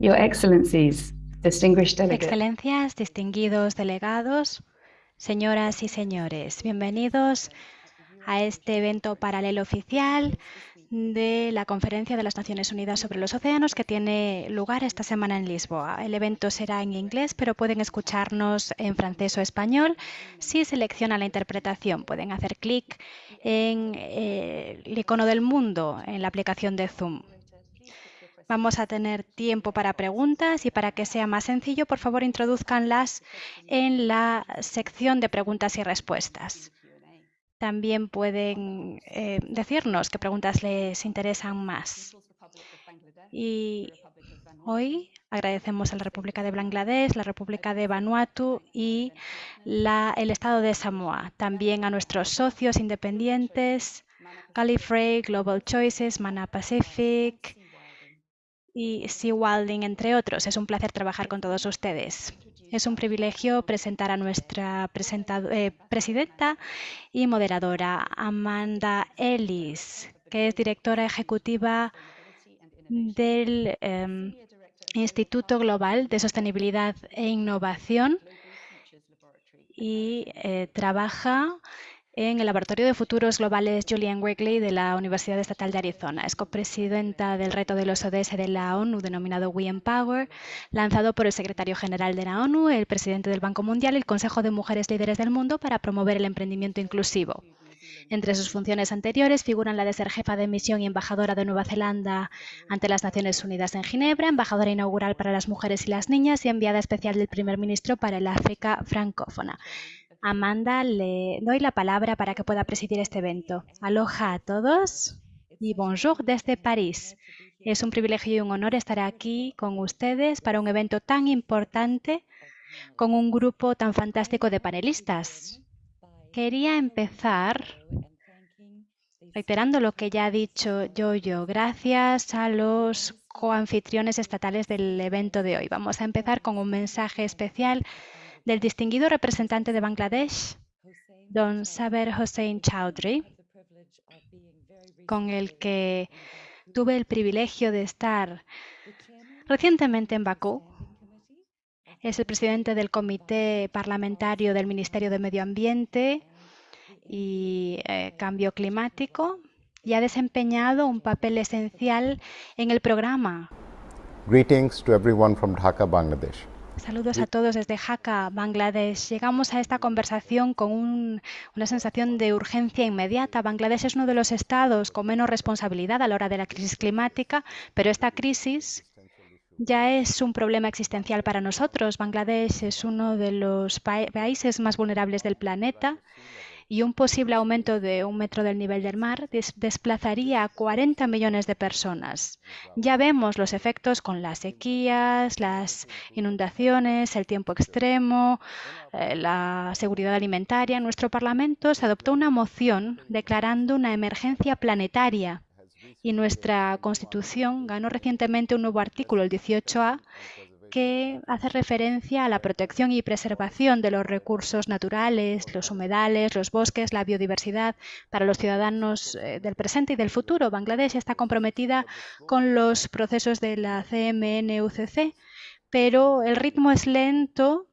Your Excellencies. Excelencias, distinguidos delegados, señoras y señores, bienvenidos a este evento paralelo oficial de la Conferencia de las Naciones Unidas sobre los Océanos que tiene lugar esta semana en Lisboa. El evento será en inglés, pero pueden escucharnos en francés o español si seleccionan la interpretación. Pueden hacer clic en eh, el icono del mundo en la aplicación de Zoom. Vamos a tener tiempo para preguntas y para que sea más sencillo, por favor, introduzcanlas en la sección de preguntas y respuestas. También pueden eh, decirnos qué preguntas les interesan más. Y hoy agradecemos a la República de Bangladesh, la República de Vanuatu y el Estado de Samoa. También a nuestros socios independientes, Gallifrey, Global Choices, Mana Pacific y Sea Wilding, entre otros. Es un placer trabajar con todos ustedes. Es un privilegio presentar a nuestra eh, presidenta y moderadora, Amanda Ellis, que es directora ejecutiva del em, Instituto Global de Sostenibilidad e Innovación y eh, trabaja en el Laboratorio de Futuros Globales Julian Wegley de la Universidad Estatal de Arizona. Es copresidenta del reto de los ODS de la ONU denominado We Empower, lanzado por el secretario general de la ONU, el presidente del Banco Mundial y el Consejo de Mujeres Líderes del Mundo para promover el emprendimiento inclusivo. Entre sus funciones anteriores figuran la de ser jefa de misión y embajadora de Nueva Zelanda ante las Naciones Unidas en Ginebra, embajadora inaugural para las mujeres y las niñas y enviada especial del primer ministro para el África francófona. Amanda, le doy la palabra para que pueda presidir este evento. Aloha a todos y bonjour desde París. Es un privilegio y un honor estar aquí con ustedes para un evento tan importante con un grupo tan fantástico de panelistas. Quería empezar reiterando lo que ya ha dicho Yo-Yo. Gracias a los coanfitriones estatales del evento de hoy. Vamos a empezar con un mensaje especial del distinguido representante de Bangladesh, don Saber Hossein Chowdhury, con el que tuve el privilegio de estar recientemente en Bakú. Es el presidente del Comité Parlamentario del Ministerio de Medio Ambiente y eh, Cambio Climático y ha desempeñado un papel esencial en el programa. Greetings to everyone from Dhaka, Bangladesh. Saludos a todos desde Dhaka, Bangladesh. Llegamos a esta conversación con una sensación de urgencia inmediata. Bangladesh es uno de los estados con menos responsabilidad a la hora de la crisis climática, pero esta crisis ya es un problema existencial para nosotros. Bangladesh es uno de los países más vulnerables del planeta y un posible aumento de un metro del nivel del mar desplazaría a 40 millones de personas. Ya vemos los efectos con las sequías, las inundaciones, el tiempo extremo, eh, la seguridad alimentaria. En nuestro Parlamento se adoptó una moción declarando una emergencia planetaria y nuestra Constitución ganó recientemente un nuevo artículo, el 18A, que hace referencia a la protección y preservación de los recursos naturales, los humedales, los bosques, la biodiversidad para los ciudadanos eh, del presente y del futuro. Bangladesh está comprometida con los procesos de la CMNUCC, pero el ritmo es lento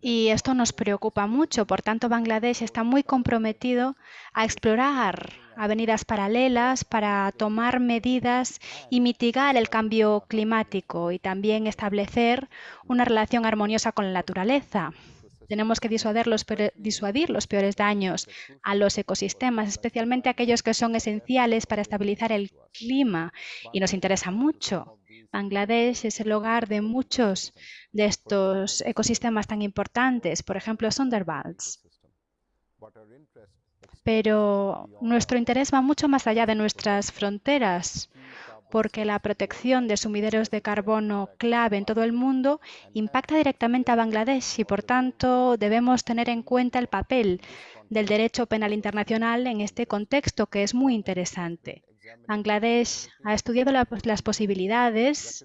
y esto nos preocupa mucho. Por tanto, Bangladesh está muy comprometido a explorar avenidas paralelas para tomar medidas y mitigar el cambio climático y también establecer una relación armoniosa con la naturaleza. Tenemos que disuadir los, peores daños a los ecosistemas, especialmente aquellos que son esenciales para estabilizar el clima y nos interesa mucho. Bangladesh es el hogar de muchos de estos ecosistemas tan importantes, por ejemplo, Sundarbans pero nuestro interés va mucho más allá de nuestras fronteras, porque la protección de sumideros de carbono clave en todo el mundo impacta directamente a Bangladesh y, por tanto, debemos tener en cuenta el papel del derecho penal internacional en este contexto, que es muy interesante. Bangladesh ha estudiado las posibilidades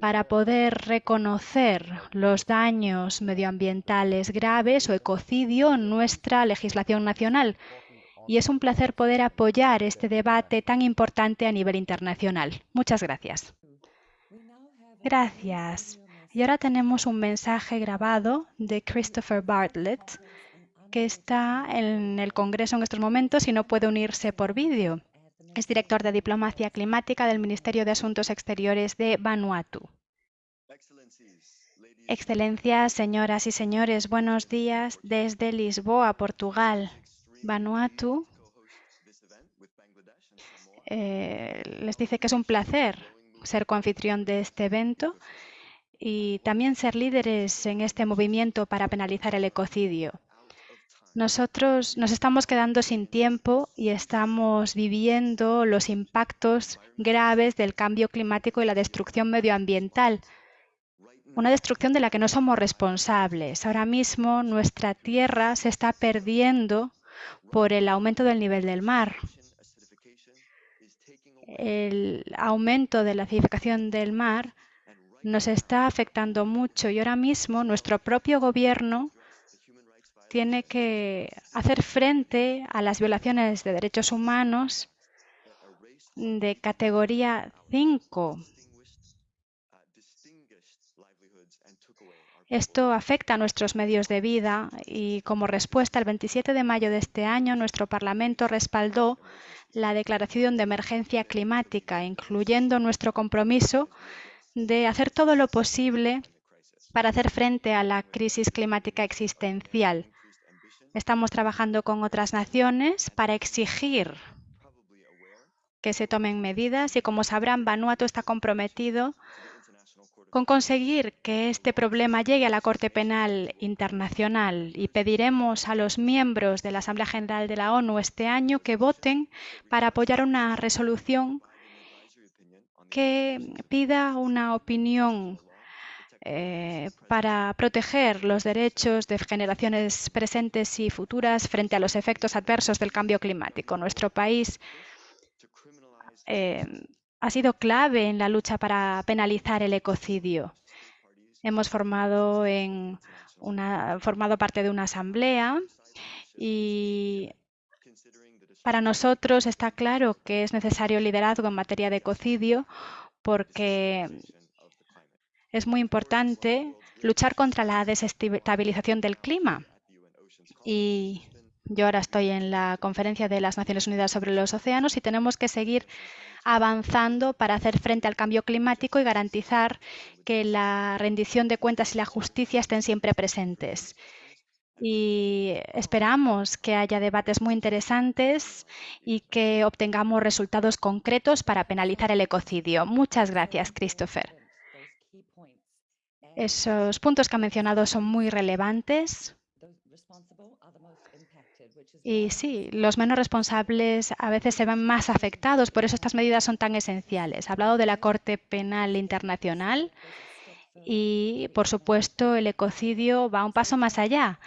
para poder reconocer los daños medioambientales graves o ecocidio en nuestra legislación nacional. y es un placer poder apoyar este debate tan importante a nivel internacional. Muchas gracias. Gracias. Y ahora tenemos un mensaje grabado de Christopher Bartlett, que está en el Congreso en estos momentos y no puede unirse por vídeo. Es director de Diplomacia Climática del Ministerio de Asuntos Exteriores de Vanuatu. Excelencias, señoras y señores, buenos días desde Lisboa, Portugal. Vanuatu eh, les dice que es un placer ser coanfitrión de este evento y también ser líderes en este movimiento para penalizar el ecocidio. Nosotros nos estamos quedando sin tiempo y estamos viviendo los impactos graves del cambio climático y la destrucción medioambiental. Una destrucción de la que no somos responsables. Ahora mismo nuestra tierra se está perdiendo por el aumento del nivel del mar. El aumento de la acidificación del mar nos está afectando mucho y ahora mismo nuestro propio gobierno tiene que hacer frente a las violaciones de derechos humanos de categoría 5. Esto afecta a nuestros medios de vida y como respuesta, el 27 de mayo de este año, nuestro Parlamento respaldó la Declaración de Emergencia Climática, incluyendo nuestro compromiso de hacer todo lo posible para hacer frente a la crisis climática existencial. Estamos trabajando con otras naciones para exigir que se tomen medidas y, como sabrán, Vanuatu está comprometido con conseguir que este problema llegue a la Corte Penal Internacional. Y pediremos a los miembros de la Asamblea General de la ONU este año que voten para apoyar una resolución que pida una opinión eh, para proteger los derechos de generaciones presentes y futuras frente a los efectos adversos del cambio climático. Nuestro país eh, ha sido clave en la lucha para penalizar el ecocidio. Hemos formado, en una, formado parte de una asamblea y para nosotros está claro que es necesario liderazgo en materia de ecocidio porque es muy importante luchar contra la desestabilización del clima. Y yo ahora estoy en la conferencia de las Naciones Unidas sobre los océanos y tenemos que seguir avanzando para hacer frente al cambio climático y garantizar que la rendición de cuentas y la justicia estén siempre presentes. Y esperamos que haya debates muy interesantes y que obtengamos resultados concretos para penalizar el ecocidio. Muchas gracias, Christopher. Esos puntos que ha mencionado son muy relevantes. Y sí, los menos responsables a veces se ven más afectados, por eso estas medidas son tan esenciales. Ha hablado de la Corte Penal Internacional y, por supuesto, el ecocidio va un paso más allá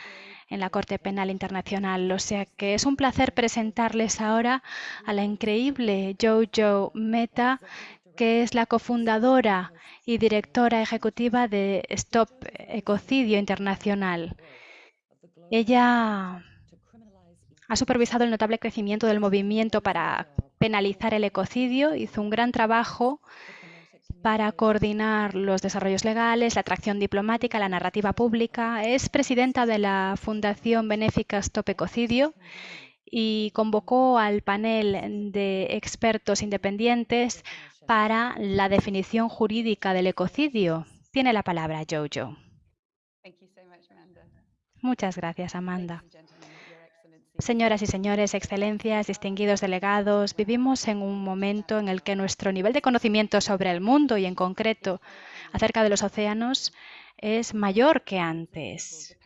en la Corte Penal Internacional. O sea que es un placer presentarles ahora a la increíble Jojo Meta, que es la cofundadora y directora ejecutiva de Stop Ecocidio Internacional. Ella ha supervisado el notable crecimiento del movimiento para penalizar el ecocidio, hizo un gran trabajo para coordinar los desarrollos legales, la atracción diplomática, la narrativa pública. Es presidenta de la Fundación Benéfica Stop Ecocidio y convocó al panel de expertos independientes para la definición jurídica del ecocidio. Tiene la palabra Jojo. Muchas gracias, Amanda. Señoras y señores, excelencias, distinguidos delegados, vivimos en un momento en el que nuestro nivel de conocimiento sobre el mundo y en concreto acerca de los océanos es mayor que antes.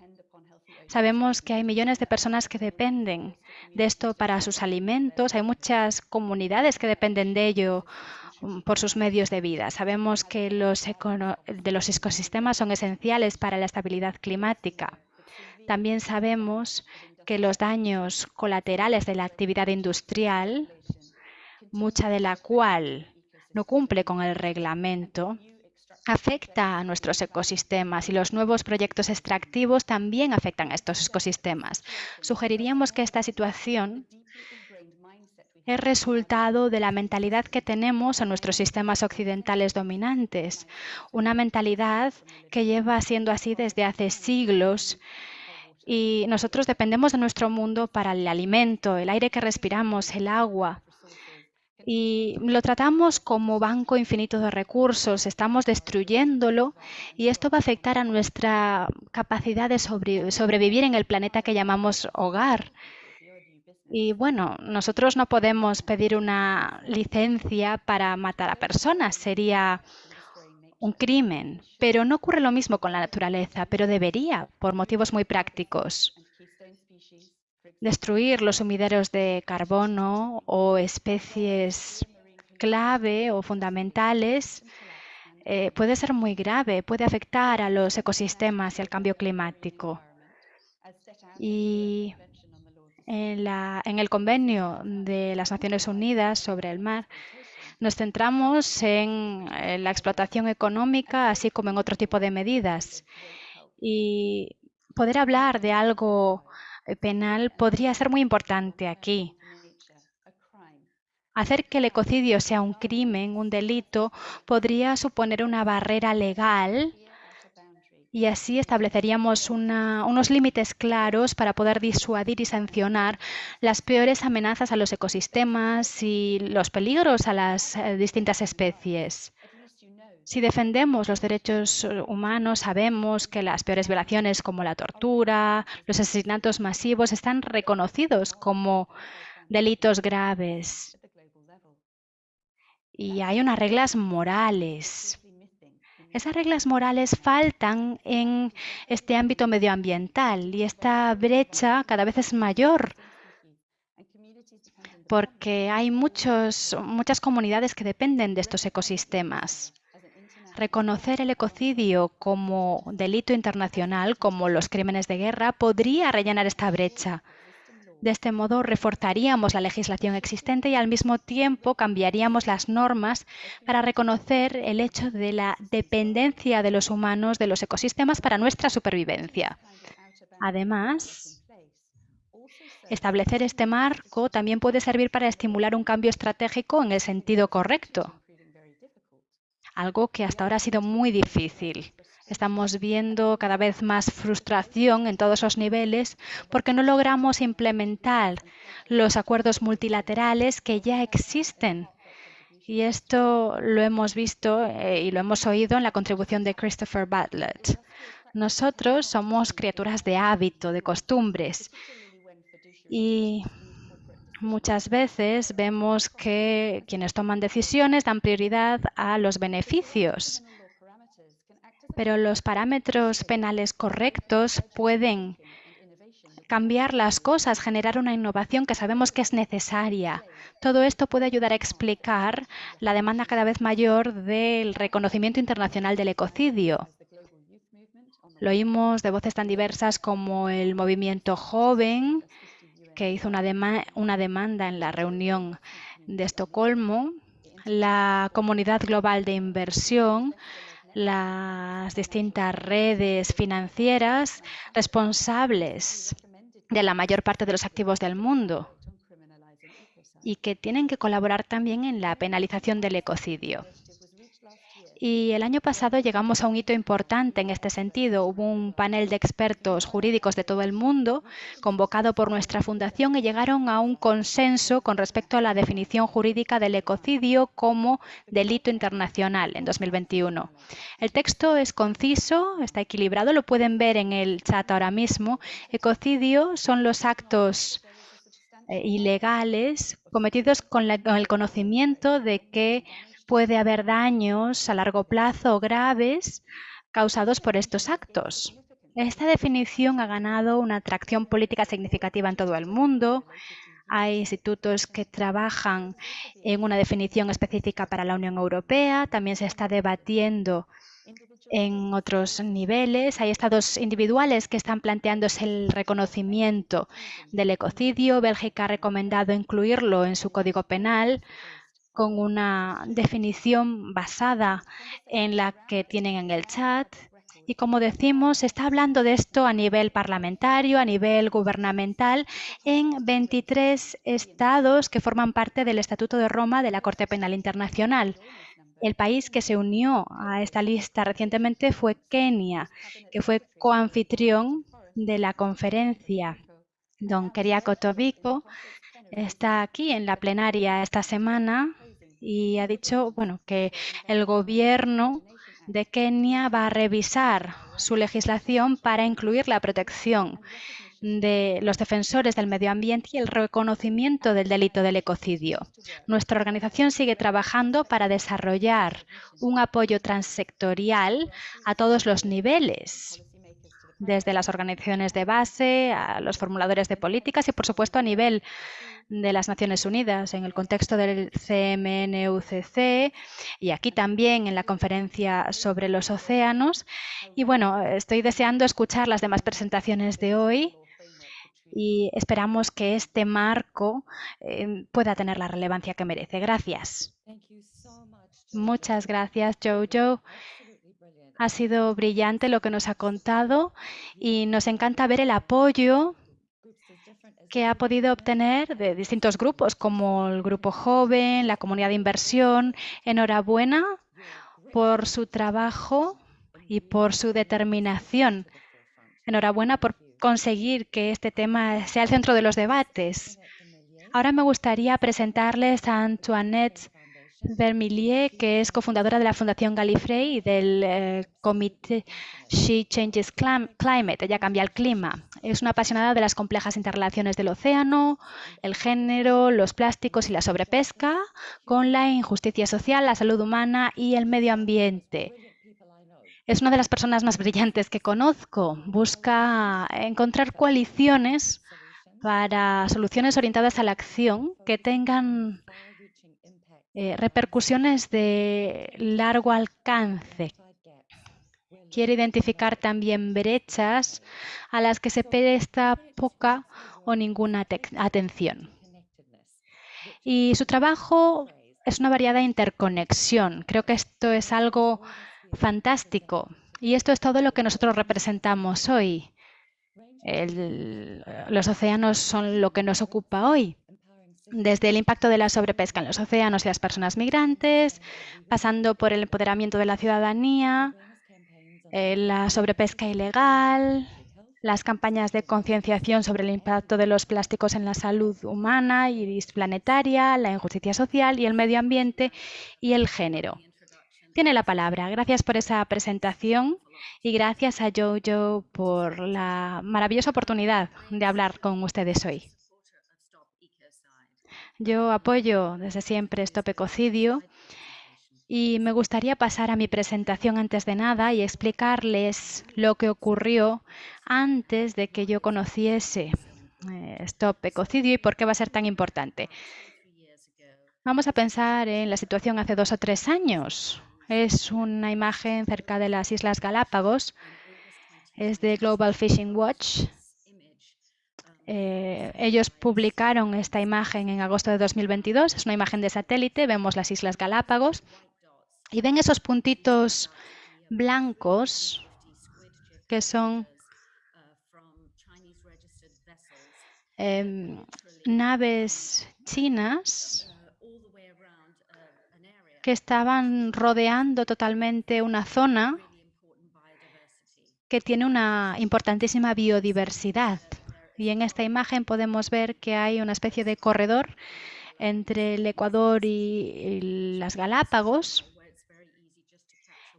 Sabemos que hay millones de personas que dependen de esto para sus alimentos, hay muchas comunidades que dependen de ello por sus medios de vida. Sabemos que los, de los ecosistemas son esenciales para la estabilidad climática. También sabemos que los daños colaterales de la actividad industrial, mucha de la cual no cumple con el reglamento, afecta a nuestros ecosistemas y los nuevos proyectos extractivos también afectan a estos ecosistemas. Sugeriríamos que esta situación es resultado de la mentalidad que tenemos en nuestros sistemas occidentales dominantes, una mentalidad que lleva siendo así desde hace siglos y nosotros dependemos de nuestro mundo para el alimento, el aire que respiramos, el agua. Y lo tratamos como banco infinito de recursos, estamos destruyéndolo y esto va a afectar a nuestra capacidad de sobrevivir en el planeta que llamamos hogar. Y bueno, nosotros no podemos pedir una licencia para matar a personas, sería un crimen, pero no ocurre lo mismo con la naturaleza, pero debería, por motivos muy prácticos. Destruir los sumideros de carbono o especies clave o fundamentales eh, puede ser muy grave, puede afectar a los ecosistemas y al cambio climático. Y en, el convenio de las Naciones Unidas sobre el mar, nos centramos en la explotación económica, así como en otro tipo de medidas. Y poder hablar de algo eh, penal podría ser muy importante aquí. Hacer que el ecocidio sea un crimen, un delito, podría suponer una barrera legal y así estableceríamos unos límites claros para poder disuadir y sancionar las peores amenazas a los ecosistemas y los peligros a las eh, distintas especies. Si defendemos los derechos humanos, sabemos que las peores violaciones como la tortura, los asesinatos masivos están reconocidos como delitos graves. Y hay unas reglas morales esas reglas morales faltan en este ámbito medioambiental y esta brecha cada vez es mayor porque hay muchos, muchas comunidades que dependen de estos ecosistemas. Reconocer el ecocidio como delito internacional, como los crímenes de guerra, podría rellenar esta brecha. De este modo, reforzaríamos la legislación existente y al mismo tiempo cambiaríamos las normas para reconocer el hecho de la dependencia de los humanos de los ecosistemas para nuestra supervivencia. Además, establecer este marco también puede servir para estimular un cambio estratégico en el sentido correcto, algo que hasta ahora ha sido muy difícil. Estamos viendo cada vez más frustración en todos los niveles porque no logramos implementar los acuerdos multilaterales que ya existen. Y esto lo hemos visto eh, y lo hemos oído en la contribución de Christopher Bartlett. Nosotros somos criaturas de hábito, de costumbres. Y Muchas veces vemos que quienes toman decisiones dan prioridad a los beneficios pero los parámetros penales correctos pueden cambiar las cosas, generar una innovación que sabemos que es necesaria. Todo esto puede ayudar a explicar la demanda cada vez mayor del reconocimiento internacional del ecocidio. Lo oímos de voces tan diversas como el movimiento joven, que hizo una, una demanda en la reunión de Estocolmo, la comunidad global de inversión, las distintas redes financieras responsables de la mayor parte de los activos del mundo y que tienen que colaborar también en la penalización del ecocidio. Y el año pasado llegamos a un hito importante en este sentido. Hubo un panel de expertos jurídicos de todo el mundo convocado por nuestra fundación y llegaron a un consenso con respecto a la definición jurídica del ecocidio como delito internacional en 2021. El texto es conciso, está equilibrado, lo pueden ver en el chat ahora mismo. Ecocidio son los actos eh, ilegales cometidos con, con el conocimiento de que puede haber daños a largo plazo graves causados por estos actos. Esta definición ha ganado una atracción política significativa en todo el mundo. Hay institutos que trabajan en una definición específica para la Unión Europea. También se está debatiendo en otros niveles. Hay estados individuales que están planteándose el reconocimiento del ecocidio. Bélgica ha recomendado incluirlo en su código penal con una definición basada en la que tienen en el chat. Y como decimos, se está hablando de esto a nivel parlamentario, a nivel gubernamental, en 23 estados que forman parte del Estatuto de Roma de la Corte Penal Internacional. El país que se unió a esta lista recientemente fue Kenia, que fue coanfitrión de la conferencia. Don Keriako Tobiko está aquí en la plenaria esta semana y ha dicho bueno, que el gobierno de Kenia va a revisar su legislación para incluir la protección de los defensores del medio ambiente y el reconocimiento del delito del ecocidio. Nuestra organización sigue trabajando para desarrollar un apoyo transsectorial a todos los niveles desde las organizaciones de base a los formuladores de políticas y, por supuesto, a nivel de las Naciones Unidas en el contexto del CMNUCC y aquí también en la conferencia sobre los océanos. Y bueno, estoy deseando escuchar las demás presentaciones de hoy y esperamos que este marco eh, pueda tener la relevancia que merece. Gracias. Muchas gracias, Jojo. Ha sido brillante lo que nos ha contado y nos encanta ver el apoyo que ha podido obtener de distintos grupos, como el grupo joven, la comunidad de inversión. Enhorabuena por su trabajo y por su determinación. Enhorabuena por conseguir que este tema sea el centro de los debates. Ahora me gustaría presentarles a Antoinette Vermillier, que es cofundadora de la Fundación Gallifrey y del eh, comité She Changes Climate, ella cambia el clima. Es una apasionada de las complejas interrelaciones del océano, el género, los plásticos y la sobrepesca, con la injusticia social, la salud humana y el medio ambiente. Es una de las personas más brillantes que conozco. Busca encontrar coaliciones para soluciones orientadas a la acción que tengan eh, repercusiones de largo alcance. Quiere identificar también brechas a las que se presta poca o ninguna atención. Y su trabajo es una variada interconexión. Creo que esto es algo fantástico. Y esto es todo lo que nosotros representamos hoy. los océanos son lo que nos ocupa hoy desde el impacto de la sobrepesca en los océanos y las personas migrantes, pasando por el empoderamiento de la ciudadanía, eh, la sobrepesca ilegal, las campañas de concienciación sobre el impacto de los plásticos en la salud humana y planetaria, la injusticia social y el medio ambiente y el género. Tiene la palabra. Gracias por esa presentación y gracias a Jojo por la maravillosa oportunidad de hablar con ustedes hoy. Yo apoyo desde siempre Stop Ecocidio y me gustaría pasar a mi presentación antes de nada y explicarles lo que ocurrió antes de que yo conociese eh, Stop Ecocidio y por qué va a ser tan importante. Vamos a pensar en la situación hace dos o tres años. Es una imagen cerca de las Islas Galápagos. Es de Global Fishing Watch eh, ellos publicaron esta imagen en agosto de 2022. Es una imagen de satélite. Vemos las Islas Galápagos. Y ven esos puntitos blancos que son em, naves chinas que estaban rodeando totalmente una zona que tiene una importantísima biodiversidad. Y en esta imagen podemos ver que hay una especie de corredor entre el Ecuador y, las Galápagos.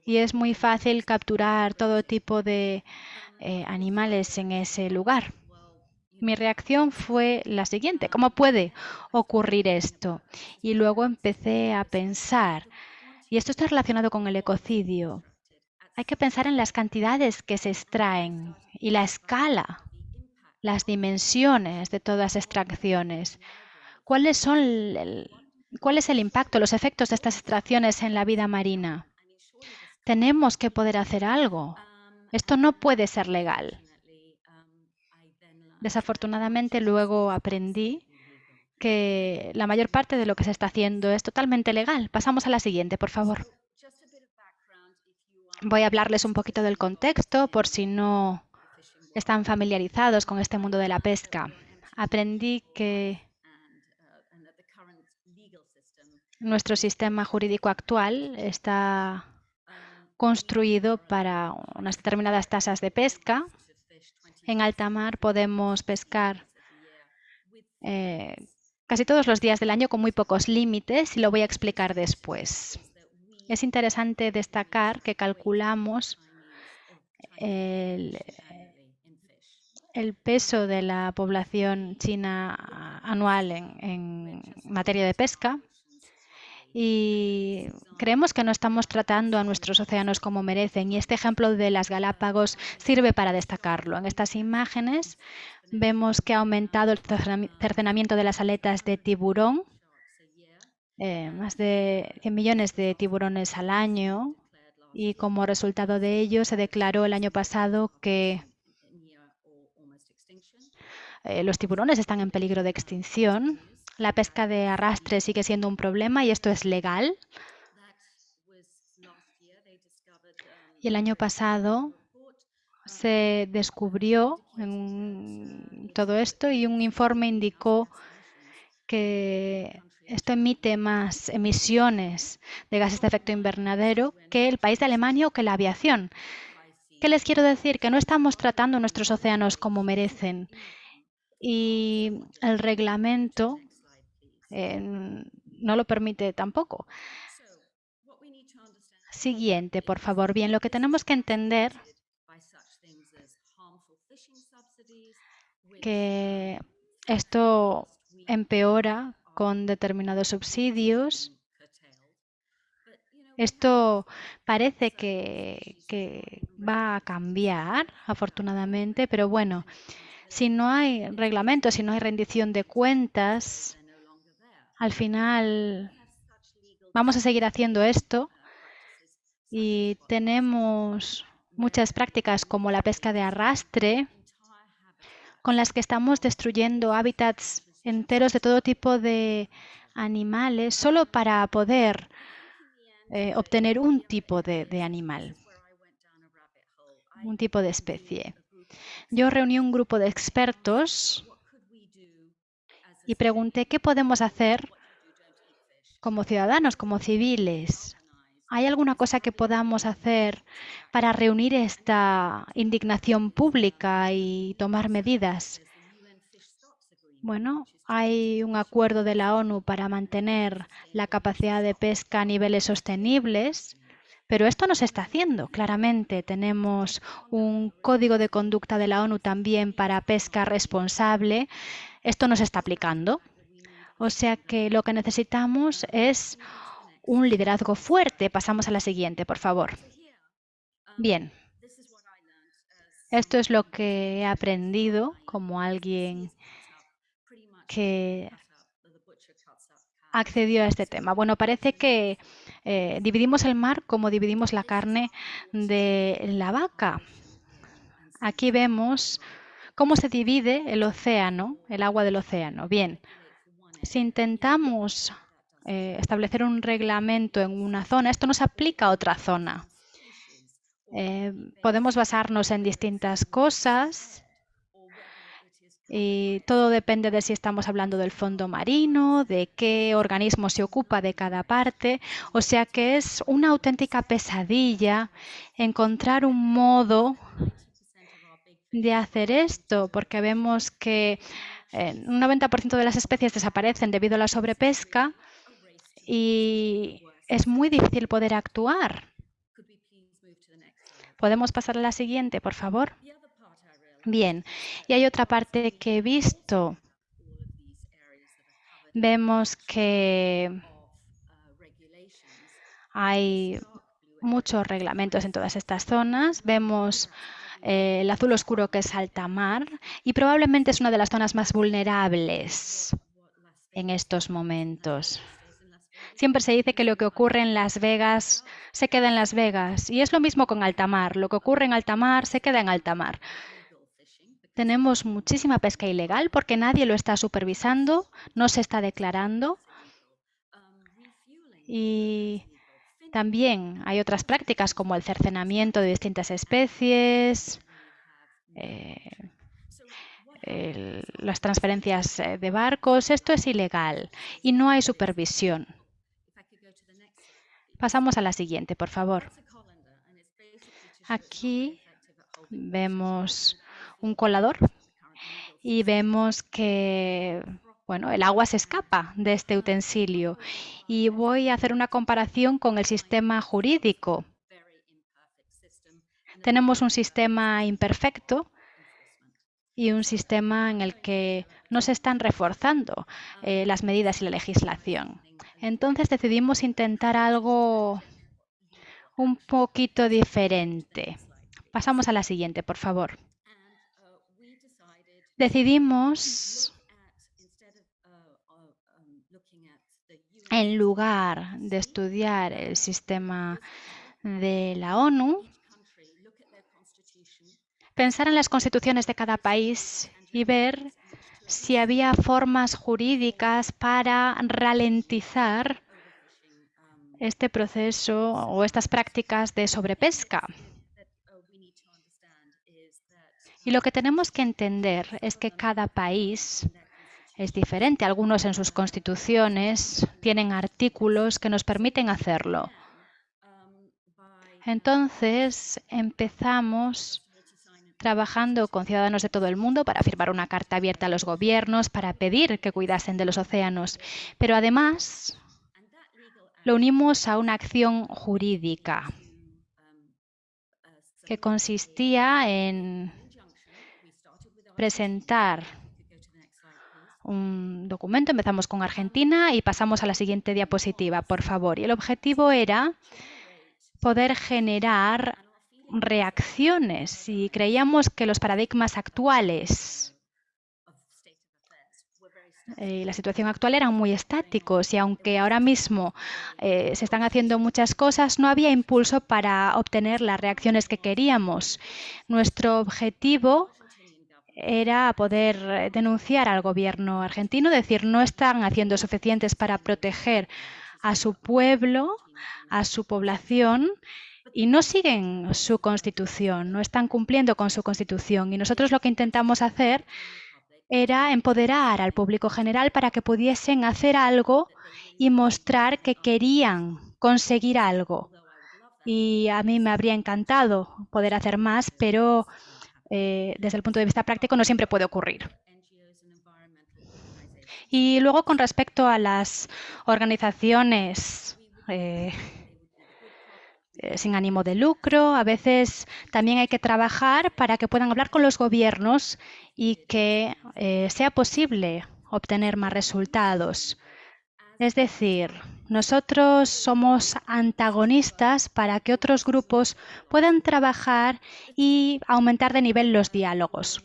Y es muy fácil capturar todo tipo de eh, animales en ese lugar. Mi reacción fue la siguiente, ¿cómo puede ocurrir esto? Y luego empecé a pensar, y esto está relacionado con el ecocidio, hay que pensar en las cantidades que se extraen y la escala las dimensiones de todas extracciones. ¿Cuáles son ¿Cuál es el impacto, los efectos de estas extracciones en la vida marina? Tenemos que poder hacer algo. Esto no puede ser legal. Desafortunadamente luego aprendí que la mayor parte de lo que se está haciendo es totalmente legal. Pasamos a la siguiente, por favor. Voy a hablarles un poquito del contexto por si no están familiarizados con este mundo de la pesca. Aprendí que nuestro sistema jurídico actual está construido para unas determinadas tasas de pesca. En alta mar podemos pescar eh, casi todos los días del año con muy pocos límites y lo voy a explicar después. Es interesante destacar que calculamos el, el peso de la población china anual en, materia de pesca y creemos que no estamos tratando a nuestros océanos como merecen y este ejemplo de las Galápagos sirve para destacarlo. En estas imágenes Vemos que ha aumentado el cercenamiento de las aletas de tiburón, eh, más de 100 millones de tiburones al año, y como resultado de ello se declaró el año pasado que eh, los tiburones están en peligro de extinción. La pesca de arrastre sigue siendo un problema y esto es legal. Y el año pasado se descubrió todo esto y un informe indicó que esto emite más emisiones de gases de efecto invernadero que el país de Alemania o que la aviación. ¿Qué les quiero decir? Que no estamos tratando nuestros océanos como merecen. Y el reglamento no lo permite tampoco. Siguiente, por favor. Bien, lo que tenemos que entender que esto empeora con determinados subsidios. Esto parece que, va a cambiar, afortunadamente, pero bueno, si no hay reglamento, si no hay rendición de cuentas, al final vamos a seguir haciendo esto y tenemos muchas prácticas como la pesca de arrastre, con las que estamos destruyendo hábitats enteros de todo tipo de animales solo para poder eh, obtener un tipo de, de animal, un tipo de especie. Yo reuní un grupo de expertos y pregunté qué podemos hacer como ciudadanos, como civiles, ¿Hay alguna cosa que podamos hacer para reunir esta indignación pública y tomar medidas? Bueno, hay un acuerdo de la ONU para mantener la capacidad de pesca a niveles sostenibles, pero esto no se está haciendo. Claramente tenemos un código de conducta de la ONU también para pesca responsable. Esto no se está aplicando. O sea que lo que necesitamos es un liderazgo fuerte. Pasamos a la siguiente, por favor. Bien. Esto es lo que he aprendido como alguien que accedió a este tema. Bueno, parece que eh, dividimos el mar como dividimos la carne de la vaca. Aquí vemos cómo se divide el océano, el agua del océano. Bien, si intentamos eh, establecer un reglamento en una zona, esto no se aplica a otra zona. Eh, podemos basarnos en distintas cosas y todo depende de si estamos hablando del fondo marino, de qué organismo se ocupa de cada parte. O sea que es una auténtica pesadilla encontrar un modo de hacer esto, porque vemos que eh, un 90% de las especies desaparecen debido a la sobrepesca y es muy difícil poder actuar. ¿Podemos pasar a la siguiente, por favor? Bien, y hay otra parte que he visto. Vemos que hay muchos reglamentos en todas estas zonas. Vemos eh, el azul oscuro que es alta mar y probablemente es una de las zonas más vulnerables en estos momentos. Siempre se dice que lo que ocurre en Las Vegas se queda en Las Vegas. Y es lo mismo con alta mar. Lo que ocurre en alta mar se queda en alta mar. Tenemos muchísima pesca ilegal porque nadie lo está supervisando, no se está declarando. Y también hay otras prácticas como el cercenamiento de distintas especies, eh, las transferencias eh, de barcos. Esto es ilegal y no hay supervisión. Pasamos a la siguiente, por favor. Aquí vemos un colador y vemos que bueno, el agua se escapa de este utensilio. Y voy a hacer una comparación con el sistema jurídico. Tenemos un sistema imperfecto y un sistema en el que no se están reforzando eh, las medidas y la legislación. Entonces decidimos intentar algo un poquito diferente. Pasamos a la siguiente, por favor. Decidimos, en lugar de estudiar el sistema de la ONU, pensar en las constituciones de cada país y ver si había formas jurídicas para ralentizar este proceso o estas prácticas de sobrepesca. Y lo que tenemos que entender es que cada país es diferente. Algunos en sus constituciones tienen artículos que nos permiten hacerlo. Entonces empezamos trabajando con ciudadanos de todo el mundo para firmar una carta abierta a los gobiernos, para pedir que cuidasen de los océanos. Pero además lo unimos a una acción jurídica que consistía en presentar un documento. Empezamos con Argentina y pasamos a la siguiente diapositiva, por favor. Y el objetivo era poder generar reacciones y creíamos que los paradigmas actuales y eh, la situación actual eran muy estáticos y aunque ahora mismo eh, se están haciendo muchas cosas, no había impulso para obtener las reacciones que queríamos. Nuestro objetivo era poder denunciar al gobierno argentino, decir, no están haciendo suficientes para proteger a su pueblo, a su población y no siguen su constitución, no están cumpliendo con su constitución. Y nosotros lo que intentamos hacer era empoderar al público general para que pudiesen hacer algo y mostrar que querían conseguir algo. Y a mí me habría encantado poder hacer más, pero eh, desde el punto de vista práctico no siempre puede ocurrir. Y luego con respecto a las organizaciones eh, eh, sin ánimo de lucro. A veces también hay que trabajar para que puedan hablar con los gobiernos y que eh, sea posible obtener más resultados. Es decir, nosotros somos antagonistas para que otros grupos puedan trabajar y aumentar de nivel los diálogos.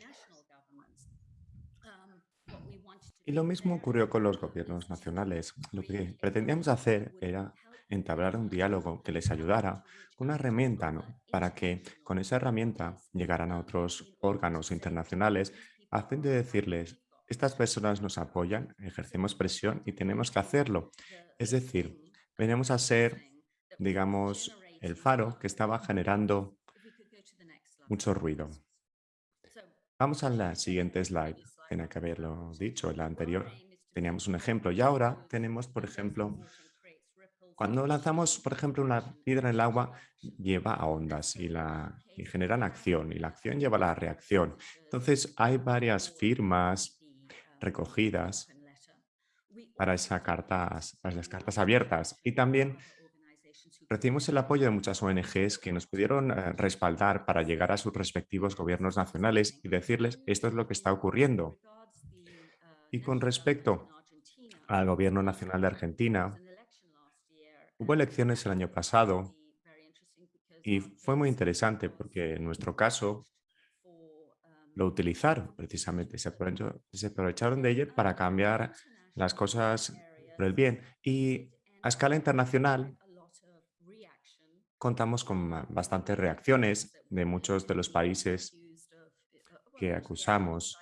Y lo mismo ocurrió con los gobiernos nacionales. Lo que pretendíamos hacer era entablar un diálogo que les ayudara, una herramienta para que con esa herramienta llegaran a otros órganos internacionales a fin de decirles, estas personas nos apoyan, ejercemos presión y tenemos que hacerlo. Es decir, venimos a ser, digamos, el faro que estaba generando mucho ruido. Vamos a la siguiente slide. Tenía que haberlo dicho en la anterior. Teníamos un ejemplo y ahora tenemos, por ejemplo, cuando lanzamos, por ejemplo, una piedra en el agua, lleva a ondas y, la, y generan acción y la acción lleva a la reacción. Entonces, hay varias firmas recogidas para, esas cartas, para las cartas abiertas. Y también recibimos el apoyo de muchas ONGs que nos pudieron eh, respaldar para llegar a sus respectivos gobiernos nacionales y decirles esto es lo que está ocurriendo. Y con respecto al gobierno nacional de Argentina, Hubo elecciones el año pasado y fue muy interesante porque en nuestro caso lo utilizaron precisamente, se, aprovecharon de ello para cambiar las cosas por el bien. Y a escala internacional contamos con bastantes reacciones de muchos de los países que acusamos.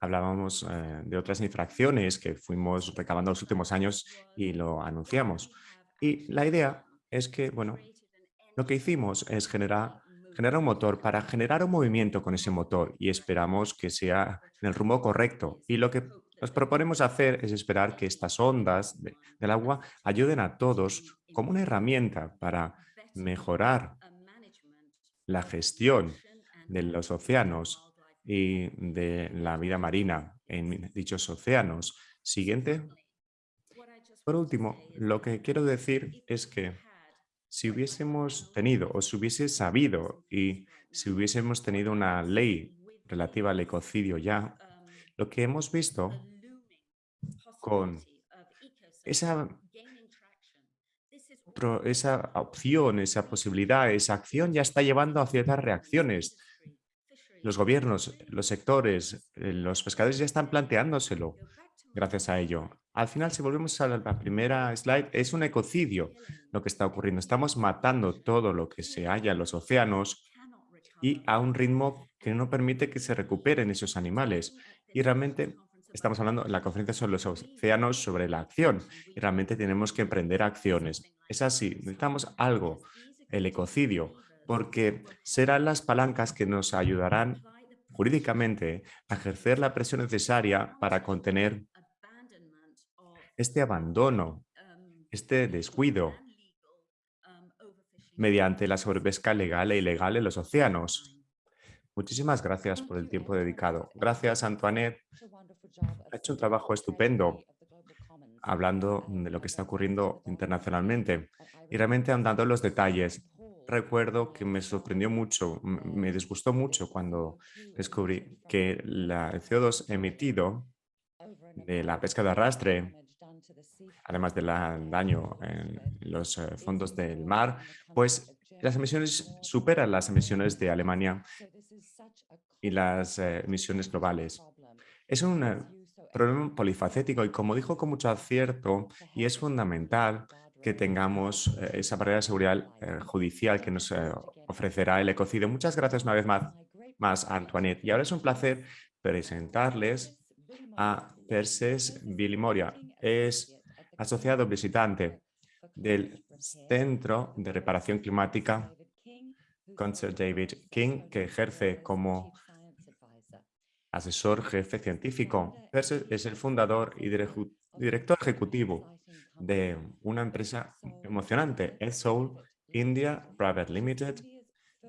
Hablábamos eh, de otras infracciones que fuimos recabando los últimos años y lo anunciamos. Y la idea es que, bueno, lo que hicimos es generar, generar un motor para generar un movimiento con ese motor y esperamos que sea en el rumbo correcto. Y lo que nos proponemos hacer es esperar que estas ondas del agua ayuden a todos como una herramienta para mejorar la gestión de los océanos y de la vida marina en dichos océanos. Siguiente. Por último, lo que quiero decir es que si hubiésemos tenido o si hubiese sabido y si hubiésemos tenido una ley relativa al ecocidio ya, lo que hemos visto con esa, esa opción, esa posibilidad, esa acción ya está llevando a ciertas reacciones. Los gobiernos, los sectores, eh, los pescadores ya están planteándoselo gracias a ello. Al final, si volvemos a la primera slide, es un ecocidio lo que está ocurriendo. Estamos matando todo lo que se halla en los océanos y a un ritmo que no permite que se recuperen esos animales. Y realmente estamos hablando en la conferencia sobre los océanos, sobre la acción, y realmente tenemos que emprender acciones. Es así, necesitamos algo, el ecocidio, porque serán las palancas que nos ayudarán jurídicamente a ejercer la presión necesaria para contener este abandono, este descuido mediante la sobrepesca legal e ilegal en los océanos. Muchísimas gracias por el tiempo dedicado. Gracias, Antoinette. Ha hecho un trabajo estupendo hablando de lo que está ocurriendo internacionalmente y realmente andando en los detalles. Recuerdo que me sorprendió mucho, me disgustó mucho cuando descubrí que el CO2 emitido de la pesca de arrastre, además del daño en los eh, fondos del mar, pues las emisiones superan las emisiones de Alemania y las eh, emisiones globales. Es un eh, problema polifacético y como dijo con mucho acierto, y es fundamental que tengamos esa barrera de seguridad judicial que nos ofrecerá el ecocidio. Muchas gracias una vez más, más, Antoinette. Y ahora es un placer presentarles a Perses Billy Moria. Es asociado visitante del Centro de Reparación Climática Concert David King, que ejerce como asesor jefe científico. Es el fundador y director ejecutivo de una empresa emocionante, Soul India Private Limited,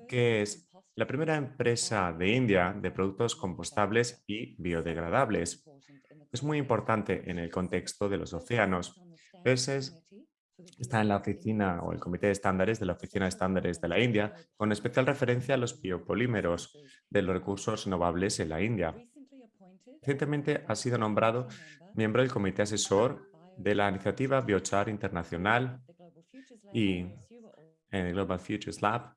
que es la primera empresa de India de productos compostables y biodegradables. Es muy importante en el contexto de los océanos. es está en la oficina o el comité de estándares de la Oficina de Estándares de la India, con especial referencia a los biopolímeros de los recursos renovables en la India. Recientemente ha sido nombrado miembro del comité asesor de la iniciativa Biochar Internacional y en el Global Futures Lab.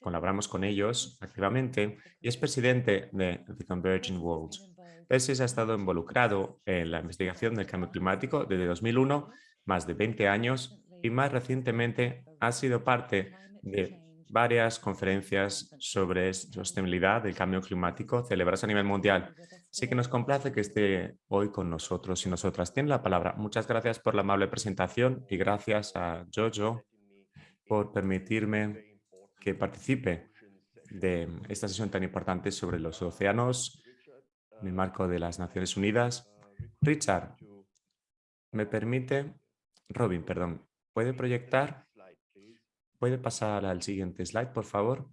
Colaboramos con ellos activamente y es presidente de The Converging World. PESIS ha estado involucrado en la investigación del cambio climático desde 2001 más de 20 años y más recientemente ha sido parte de varias conferencias sobre sostenibilidad del cambio climático celebradas a nivel mundial. Así que nos complace que esté hoy con nosotros y nosotras. Tiene la palabra. Muchas gracias por la amable presentación y gracias a Jojo por permitirme que participe de esta sesión tan importante sobre los océanos en el marco de las Naciones Unidas. Richard, ¿me permite Robin, perdón, ¿puede proyectar? ¿Puede pasar al siguiente slide, por favor?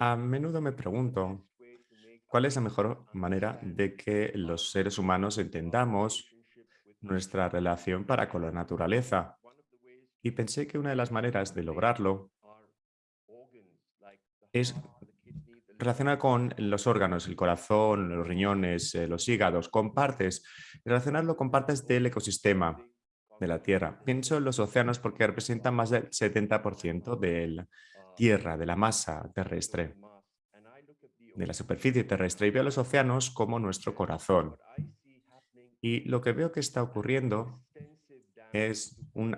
A menudo me pregunto cuál es la mejor manera de que los seres humanos entendamos nuestra relación para con la naturaleza. Y pensé que una de las maneras de lograrlo es relacionar con los órganos, el corazón, los riñones, eh, los hígados, con partes, relacionarlo con partes del ecosistema de la Tierra. Pienso en los océanos porque representan más del 70% de la Tierra, de la masa terrestre, de la superficie terrestre, y veo los océanos como nuestro corazón. Y lo que veo que está ocurriendo es un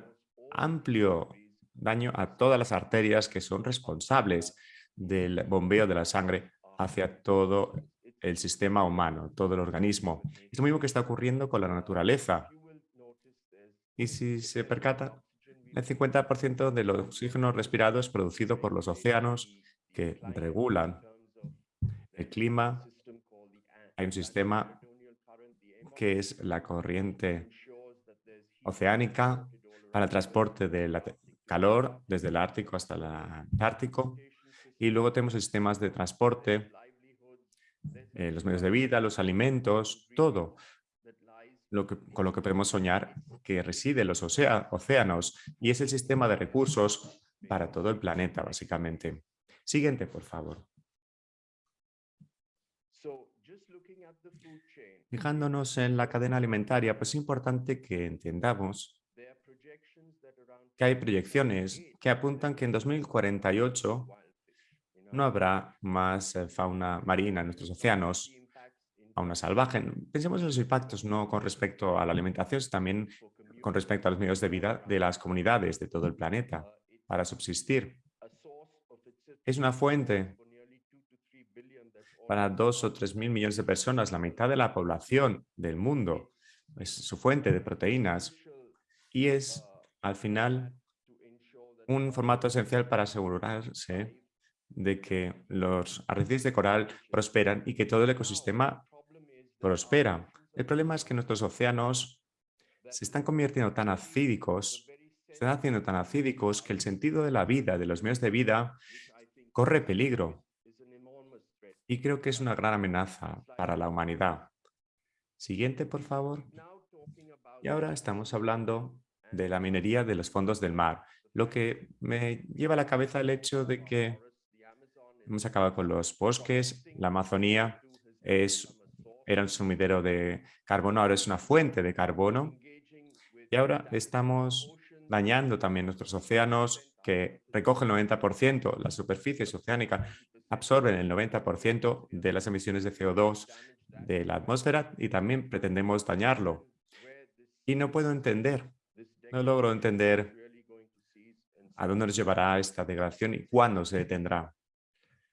amplio daño a todas las arterias que son responsables del bombeo de la sangre hacia todo el sistema humano, todo el organismo. Es lo mismo que está ocurriendo con la naturaleza. Y si se percata, el 50% del oxígeno respirado es producido por los océanos que regulan el clima. Hay un sistema que es la corriente oceánica para el transporte del calor desde el Ártico hasta el Antártico. Y luego tenemos sistemas de transporte, eh, los medios de vida, los alimentos, todo lo que, con lo que podemos soñar que reside en los océanos y es el sistema de recursos para todo el planeta, básicamente. Siguiente, por favor. Fijándonos en la cadena alimentaria, pues es importante que entendamos que hay proyecciones que apuntan que en 2048 no habrá más eh, fauna marina en nuestros océanos, fauna salvaje. Pensemos en los impactos no con respecto a la alimentación, sino también con respecto a los medios de vida de las comunidades de todo el planeta para subsistir. Es una fuente para dos o tres mil millones de personas, la mitad de la población del mundo. Es su fuente de proteínas y es, al final, un formato esencial para asegurarse de que los arrecifes de coral prosperan y que todo el ecosistema prospera. El problema es que nuestros océanos se están convirtiendo tan acídicos, se están haciendo tan acídicos que el sentido de la vida, de los medios de vida, corre peligro y creo que es una gran amenaza para la humanidad. Siguiente, por favor. Y ahora estamos hablando de la minería de los fondos del mar, lo que me lleva a la cabeza el hecho de que hemos acabado con los bosques, la Amazonía es, era un sumidero de carbono, ahora es una fuente de carbono y ahora estamos dañando también nuestros océanos que recogen el 90%, las superficies oceánicas absorben el 90% de las emisiones de CO2 de la atmósfera y también pretendemos dañarlo. Y no puedo entender, no logro entender a dónde nos llevará esta degradación y cuándo se detendrá.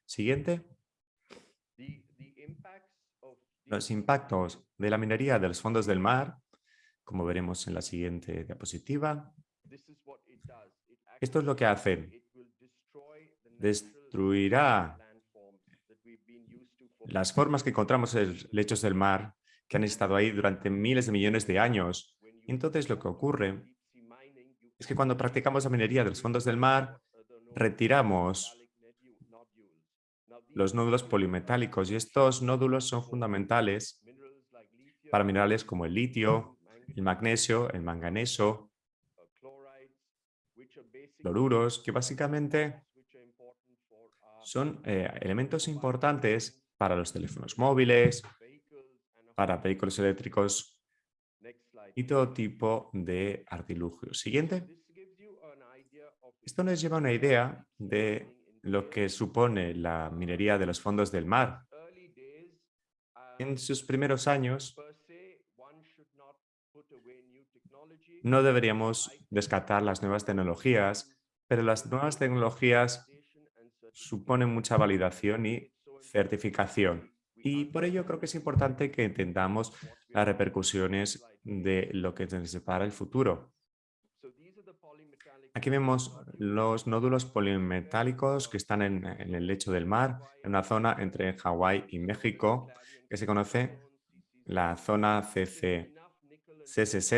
Siguiente. Los impactos de la minería de los fondos del mar, como veremos en la siguiente diapositiva. Esto es lo que hace. Destruirá las formas que encontramos en los lechos del mar, que han estado ahí durante miles de millones de años. Entonces lo que ocurre es que cuando practicamos la minería de los fondos del mar, retiramos los nódulos polimetálicos y estos nódulos son fundamentales para minerales como el litio, el magnesio, el manganeso, cloruros, que básicamente son eh, elementos importantes para los teléfonos móviles, para vehículos eléctricos y todo tipo de artilugios. Siguiente. Esto nos lleva a una idea de lo que supone la minería de los fondos del mar. En sus primeros años, no deberíamos descartar las nuevas tecnologías, pero las nuevas tecnologías suponen mucha validación y certificación. Y por ello creo que es importante que entendamos las repercusiones de lo que nos separa el futuro. Aquí vemos los nódulos polimetálicos que están en, el lecho del mar, en una zona entre Hawái y México, que se conoce la zona CC, CSZ,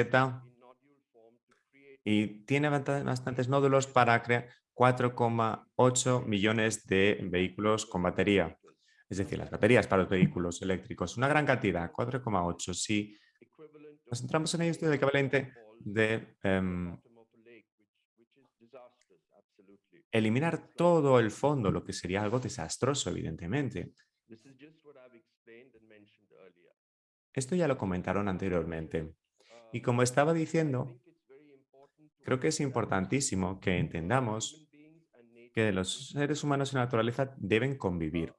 y tiene bastantes nódulos para crear 4,8 millones de vehículos con batería es decir, las baterías para los vehículos eléctricos. Una gran cantidad, 4,8. Si nos centramos en ello, es el equivalente de em, eliminar todo el fondo, lo que sería algo desastroso, evidentemente. Esto ya lo comentaron anteriormente. Y como estaba diciendo, creo que es importantísimo que entendamos que los seres humanos y la naturaleza deben convivir.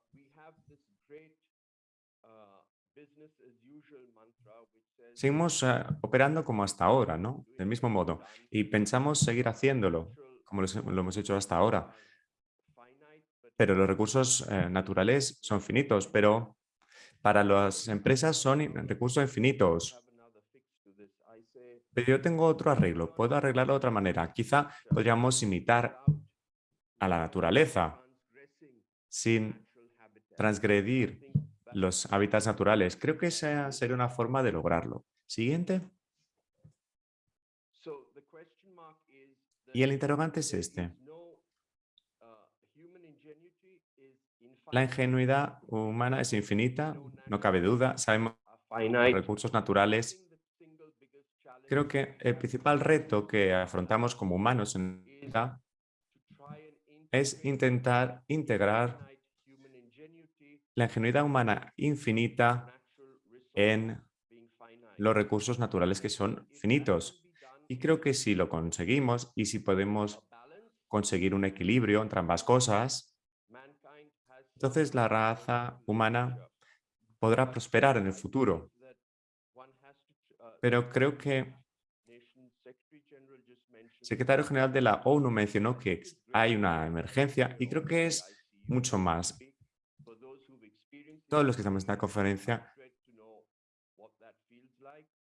Seguimos eh, operando como hasta ahora, ¿no? Del mismo modo. Y pensamos seguir haciéndolo. Como lo hemos hecho hasta ahora. Pero los recursos eh, naturales son finitos, pero para las empresas son recursos infinitos. Pero yo tengo otro arreglo, puedo arreglarlo de otra manera. Quizá podríamos imitar a la naturaleza sin transgredir los hábitats naturales. Creo que esa sería una forma de lograrlo. Siguiente. Y el interrogante es este. La ingenuidad humana es infinita, no cabe duda. Sabemos los recursos naturales. Creo que el principal reto que afrontamos como humanos en vida es intentar integrar la ingenuidad humana infinita en los recursos naturales que son finitos. Y creo que si lo conseguimos y si podemos conseguir un equilibrio entre ambas cosas, entonces la raza humana podrá prosperar en el futuro. Pero creo que el secretario general de la ONU mencionó que hay una emergencia y creo que es mucho más. Todos los que estamos en esta conferencia,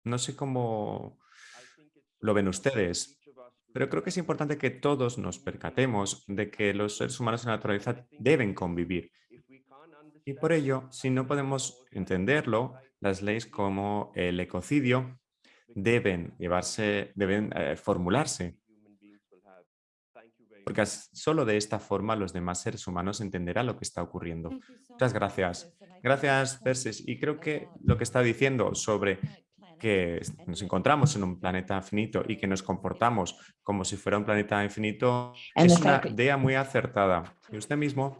no sé cómo lo ven ustedes, pero creo que es importante que todos nos percatemos de que los seres humanos en la naturaleza deben convivir. Y por ello, si no podemos entenderlo, las leyes como el ecocidio deben llevarse, deben eh, formularse. Porque solo de esta forma los demás seres humanos entenderán lo que está ocurriendo. Muchas gracias. Gracias, Perses. Y creo que lo que está diciendo sobre que nos encontramos en un planeta finito y que nos comportamos como si fuera un planeta infinito es una idea muy acertada. Y usted mismo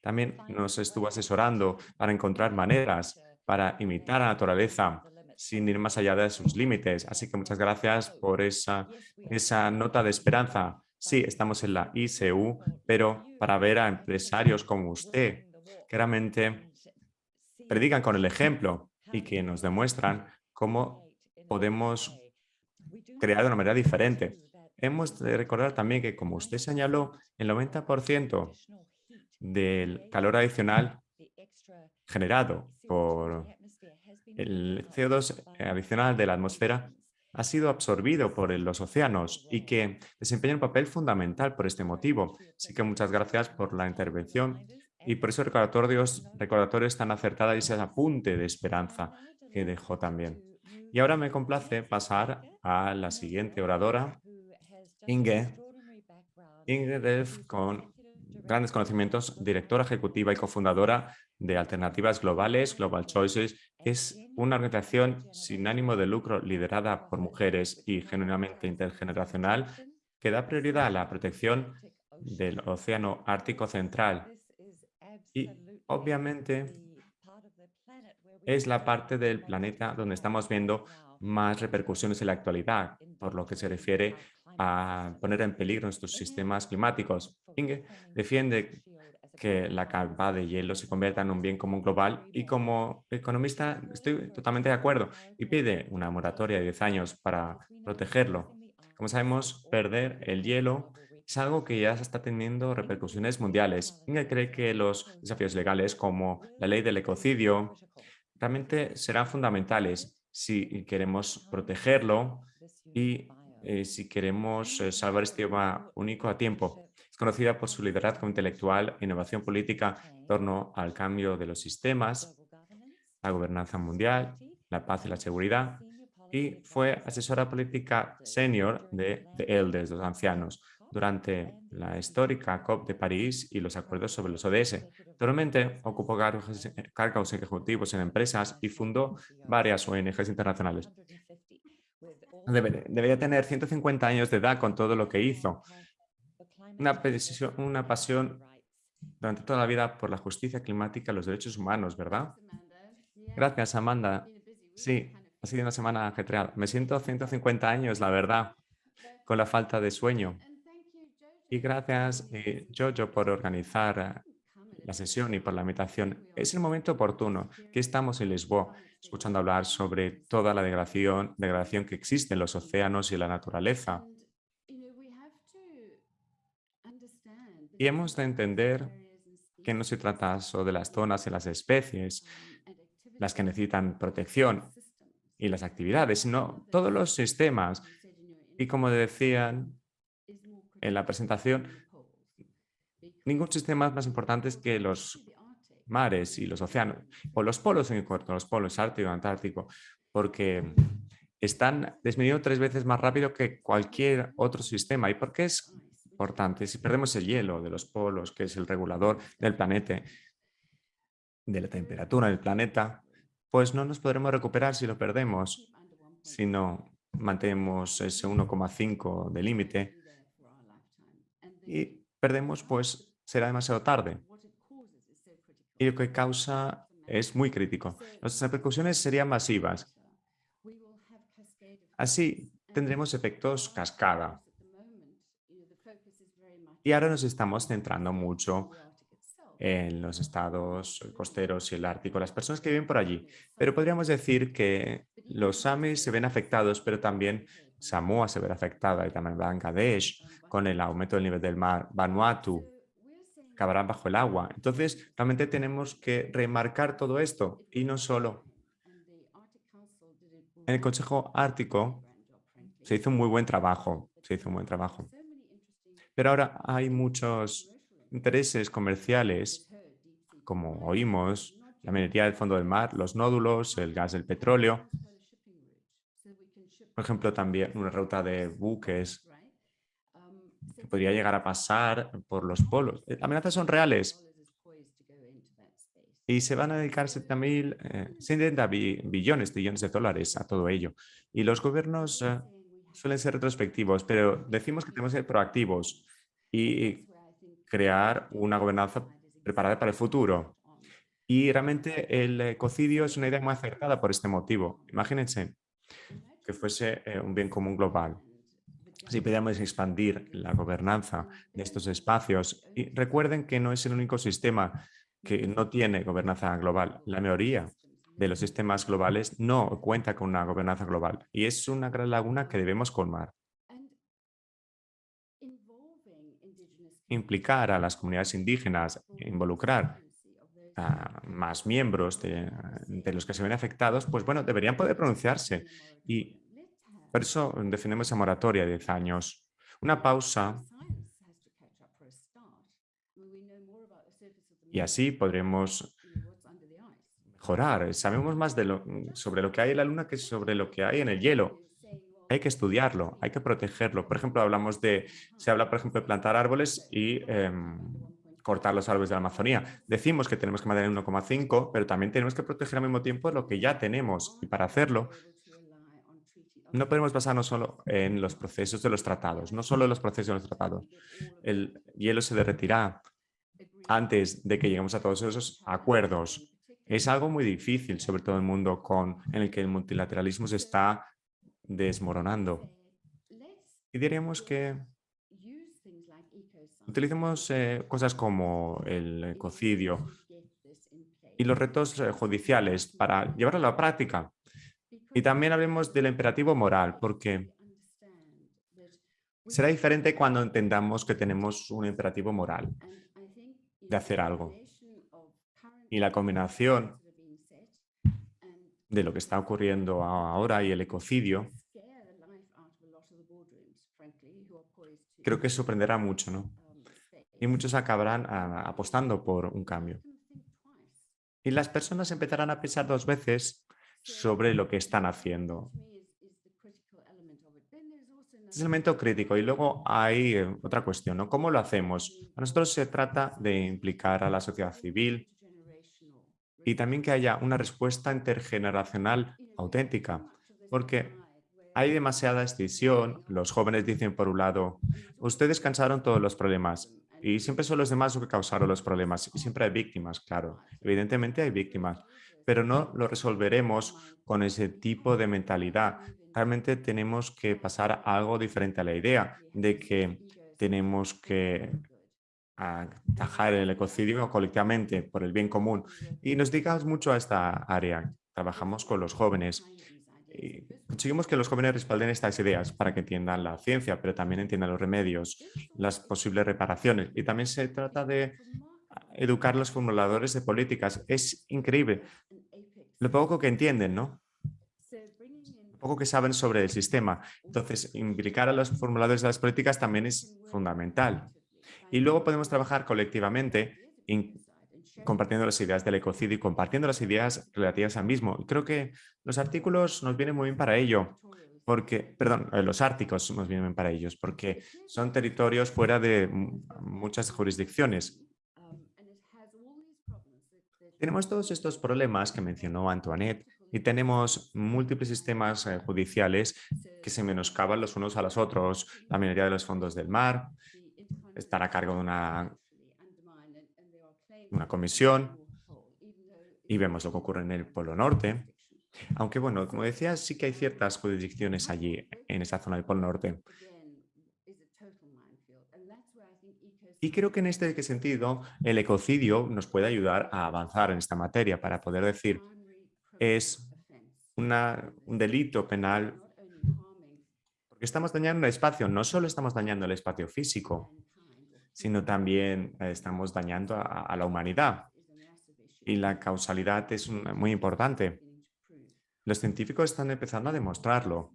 también nos estuvo asesorando para encontrar maneras para imitar a la naturaleza sin ir más allá de sus límites. Así que muchas gracias por esa, esa nota de esperanza. Sí, estamos en la ICU, pero para ver a empresarios como usted, que realmente predican con el ejemplo y que nos demuestran cómo podemos crear de una manera diferente. Hemos de recordar también que, como usted señaló, el 90% del calor adicional generado por el CO2 adicional de la atmósfera ha sido absorbido por los océanos y que desempeña un papel fundamental por este motivo. Así que muchas gracias por la intervención y por esos recordatorios, recordatorios tan acertados y ese apunte de esperanza que dejó también. Y ahora me complace pasar a la siguiente oradora, Inge. Inge con grandes conocimientos, directora ejecutiva y cofundadora de Alternativas Globales, Global Choices, es una organización sin ánimo de lucro liderada por mujeres y genuinamente intergeneracional que da prioridad a la protección del Océano Ártico Central y obviamente es la parte del planeta donde estamos viendo más repercusiones en la actualidad, por lo que se refiere a poner en peligro nuestros sistemas climáticos. Inge defiende que la capa de hielo se convierta en un bien común global y como economista estoy totalmente de acuerdo y pide una moratoria de 10 años para protegerlo. Como sabemos, perder el hielo es algo que ya está teniendo repercusiones mundiales. Inge cree que los desafíos legales como la ley del ecocidio realmente serán fundamentales si queremos protegerlo y eh, si queremos eh, salvar este idioma único a tiempo. Es conocida por su liderazgo intelectual e innovación política en torno al cambio de los sistemas, la gobernanza mundial, la paz y la seguridad, y fue asesora política senior de The Elders, los ancianos, durante la histórica COP de París y los acuerdos sobre los ODS. Actualmente ocupó cargos ejecutivos en empresas y fundó varias ONGs internacionales. debería tener 150 años de edad con todo lo que hizo. Una, pasión durante toda la vida por la justicia climática y los derechos humanos, ¿verdad? Gracias, Amanda. Sí, ha sido una semana ajetreada. Me siento 150 años, la verdad, con la falta de sueño. Y gracias, eh, Jojo, por organizar eh, la sesión y por la invitación. Es el momento oportuno que estamos en Lisboa, escuchando hablar sobre toda la degradación, degradación que existe en los océanos y la naturaleza. Y hemos de entender que no se trata solo de las zonas y las especies, las que necesitan protección y las actividades, sino todos los sistemas. Y como decían en la presentación, ningún sistema es más importante que los mares y los océanos, o los polos en corto, los polos ártico y antártico, porque están disminuyendo tres veces más rápido que cualquier otro sistema. ¿Y por qué es importante? Si perdemos el hielo de los polos, que es el regulador del planeta, de la temperatura del planeta, pues no nos podremos recuperar si lo perdemos, si no mantenemos ese 1,5 de límite y perdemos, pues será demasiado tarde. Y lo que causa es muy crítico. Nuestras repercusiones serían masivas. Así tendremos efectos cascada. Y ahora nos estamos centrando mucho en los estados costeros y el Ártico, las personas que viven por allí. Pero podríamos decir que los Samis se ven afectados, pero también Samoa se ve afectada y también Bangladesh con el aumento del nivel del mar, Vanuatu acabarán bajo el agua. Entonces, realmente tenemos que remarcar todo esto y no solo. En el Consejo Ártico se hizo un muy buen trabajo, se hizo un buen trabajo. Pero ahora hay muchos intereses comerciales, como oímos, la minería del fondo del mar, los nódulos, el gas del petróleo. Por ejemplo, también una ruta de buques que podría llegar a pasar por los polos. Las amenazas son reales y se van a dedicar 70 eh, billones, billones de dólares a todo ello. Y los gobiernos eh, suelen ser retrospectivos, pero decimos que tenemos que ser proactivos y crear una gobernanza preparada para el futuro. Y realmente el ecocidio es una idea muy acertada por este motivo. Imagínense que fuese eh, un bien común global. Si pudiéramos expandir la gobernanza de estos espacios, y recuerden que no es el único sistema que no tiene gobernanza global. La mayoría de los sistemas globales no cuenta con una gobernanza global y es una gran laguna que debemos colmar. implicar a las comunidades indígenas, involucrar a más miembros de, los que se ven afectados, pues bueno, deberían poder pronunciarse. Y por eso defendemos esa moratoria de 10 años. Una pausa y así podremos mejorar. Sabemos más de lo, sobre lo que hay en la luna que sobre lo que hay en el hielo hay que estudiarlo, hay que protegerlo. Por ejemplo, hablamos de, se habla, por ejemplo, de plantar árboles y em, cortar los árboles de la Amazonía. Decimos que tenemos que mantener 1,5, pero también tenemos que proteger al mismo tiempo lo que ya tenemos. Y para hacerlo, no podemos basarnos solo en los procesos de los tratados, no solo en los procesos de los tratados. El hielo se derretirá antes de que lleguemos a todos esos acuerdos. Es algo muy difícil, sobre todo en el mundo con, en el que el multilateralismo se está desmoronando. Y diríamos que utilicemos eh, cosas como el ecocidio y los retos eh, judiciales para llevarlo a la práctica. Y también hablemos del imperativo moral, porque será diferente cuando entendamos que tenemos un imperativo moral de hacer algo. Y la combinación de lo que está ocurriendo ahora y el ecocidio, creo que sorprenderá mucho, ¿no? Y muchos acabarán ah, apostando por un cambio. Y las personas empezarán a pensar dos veces sobre lo que están haciendo. Es el elemento crítico. Y luego hay eh, otra cuestión, ¿no? ¿Cómo lo hacemos? A nosotros se trata de implicar a la sociedad civil, y también que haya una respuesta intergeneracional auténtica, porque hay demasiada extinción. Los jóvenes dicen por un lado, ustedes cansaron todos los problemas y siempre son los demás los que causaron los problemas y siempre hay víctimas, claro, evidentemente hay víctimas, pero no lo resolveremos con ese tipo de mentalidad. Realmente tenemos que pasar algo diferente a la idea de que tenemos que atajar el ecocidio colectivamente por el bien común. Y nos dedicamos mucho a esta área. Trabajamos con los jóvenes y conseguimos que los jóvenes respalden estas ideas para que entiendan la ciencia, pero también entiendan los remedios, las posibles reparaciones. Y también se trata de educar a los formuladores de políticas. Es increíble lo poco que entienden, ¿no? Lo poco que saben sobre el sistema. Entonces, implicar a los formuladores de las políticas también es fundamental. Y luego podemos trabajar colectivamente compartiendo las ideas del ecocidio y compartiendo las ideas relativas al mismo. Creo que los artículos nos vienen muy bien para ello, porque, perdón, eh, los árticos nos vienen bien para ellos, porque son territorios fuera de muchas jurisdicciones. Tenemos todos estos problemas que mencionó Antoinette y tenemos múltiples sistemas eh, judiciales que se menoscaban los unos a los otros. La mayoría de los fondos del mar están a cargo de una una comisión y vemos lo que ocurre en el Polo Norte. Aunque, bueno, como decía, sí que hay ciertas jurisdicciones allí, en esa zona del Polo Norte. Y creo que en este sentido el ecocidio nos puede ayudar a avanzar en esta materia para poder decir es una, un delito penal porque estamos dañando el espacio, no solo estamos dañando el espacio físico, sino también eh, estamos dañando a, la humanidad. Y la causalidad es muy importante. Los científicos están empezando a demostrarlo.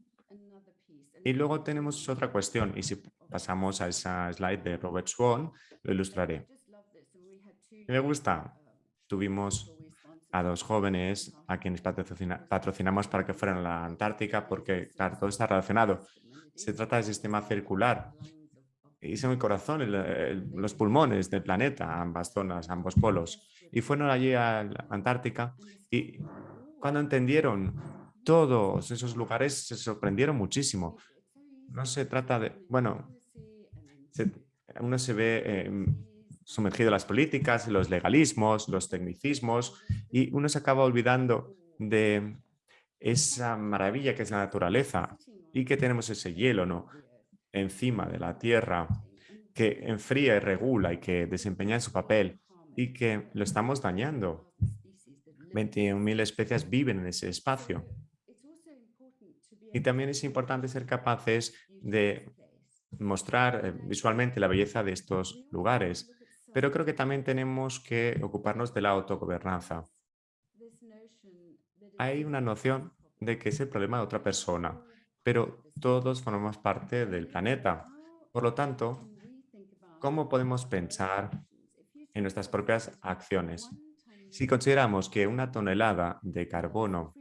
Y luego tenemos otra cuestión, y si pasamos a esa slide de Robert Swan, lo ilustraré. Me gusta. Tuvimos a dos jóvenes a quienes patrocinamos para que fueran a la Antártica porque, claro, todo está relacionado. Se trata del sistema circular hice mi corazón, los pulmones del planeta, ambas zonas, ambos polos. Y fueron allí a la Antártica y cuando entendieron todos esos lugares se sorprendieron muchísimo. No se trata de, bueno, uno se ve eh, sumergido en las políticas, los legalismos, los tecnicismos y uno se acaba olvidando de esa maravilla que es la naturaleza y que tenemos ese hielo, ¿no? Encima de la Tierra que enfría y regula y que desempeña su papel y que lo estamos dañando. 21.000 especies viven en ese espacio. Y también es importante ser capaces de mostrar eh, visualmente la belleza de estos lugares, pero creo que también tenemos que ocuparnos de la autogobernanza. Hay una noción de que es el problema de otra persona, pero todos formamos parte del planeta. Por lo tanto, ¿cómo podemos pensar en nuestras propias acciones? Si consideramos que una tonelada de carbono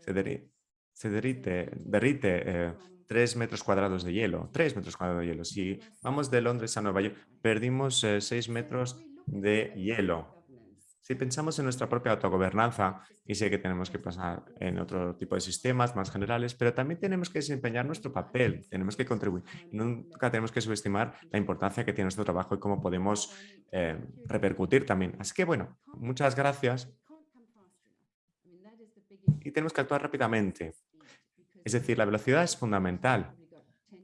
se, derrite, derrite 3 eh, metros cuadrados de hielo, 3 metros cuadrados de hielo. Si vamos de Londres a Nueva York, perdimos 6 eh, metros de hielo. Si pensamos en nuestra propia autogobernanza, y sé que tenemos que pasar en otro tipo de sistemas más generales, pero también tenemos que desempeñar nuestro papel, tenemos que contribuir. Nunca tenemos que subestimar la importancia que tiene nuestro trabajo y cómo podemos eh, repercutir también. Así que bueno, muchas gracias. Y tenemos que actuar rápidamente. Es decir, la velocidad es fundamental.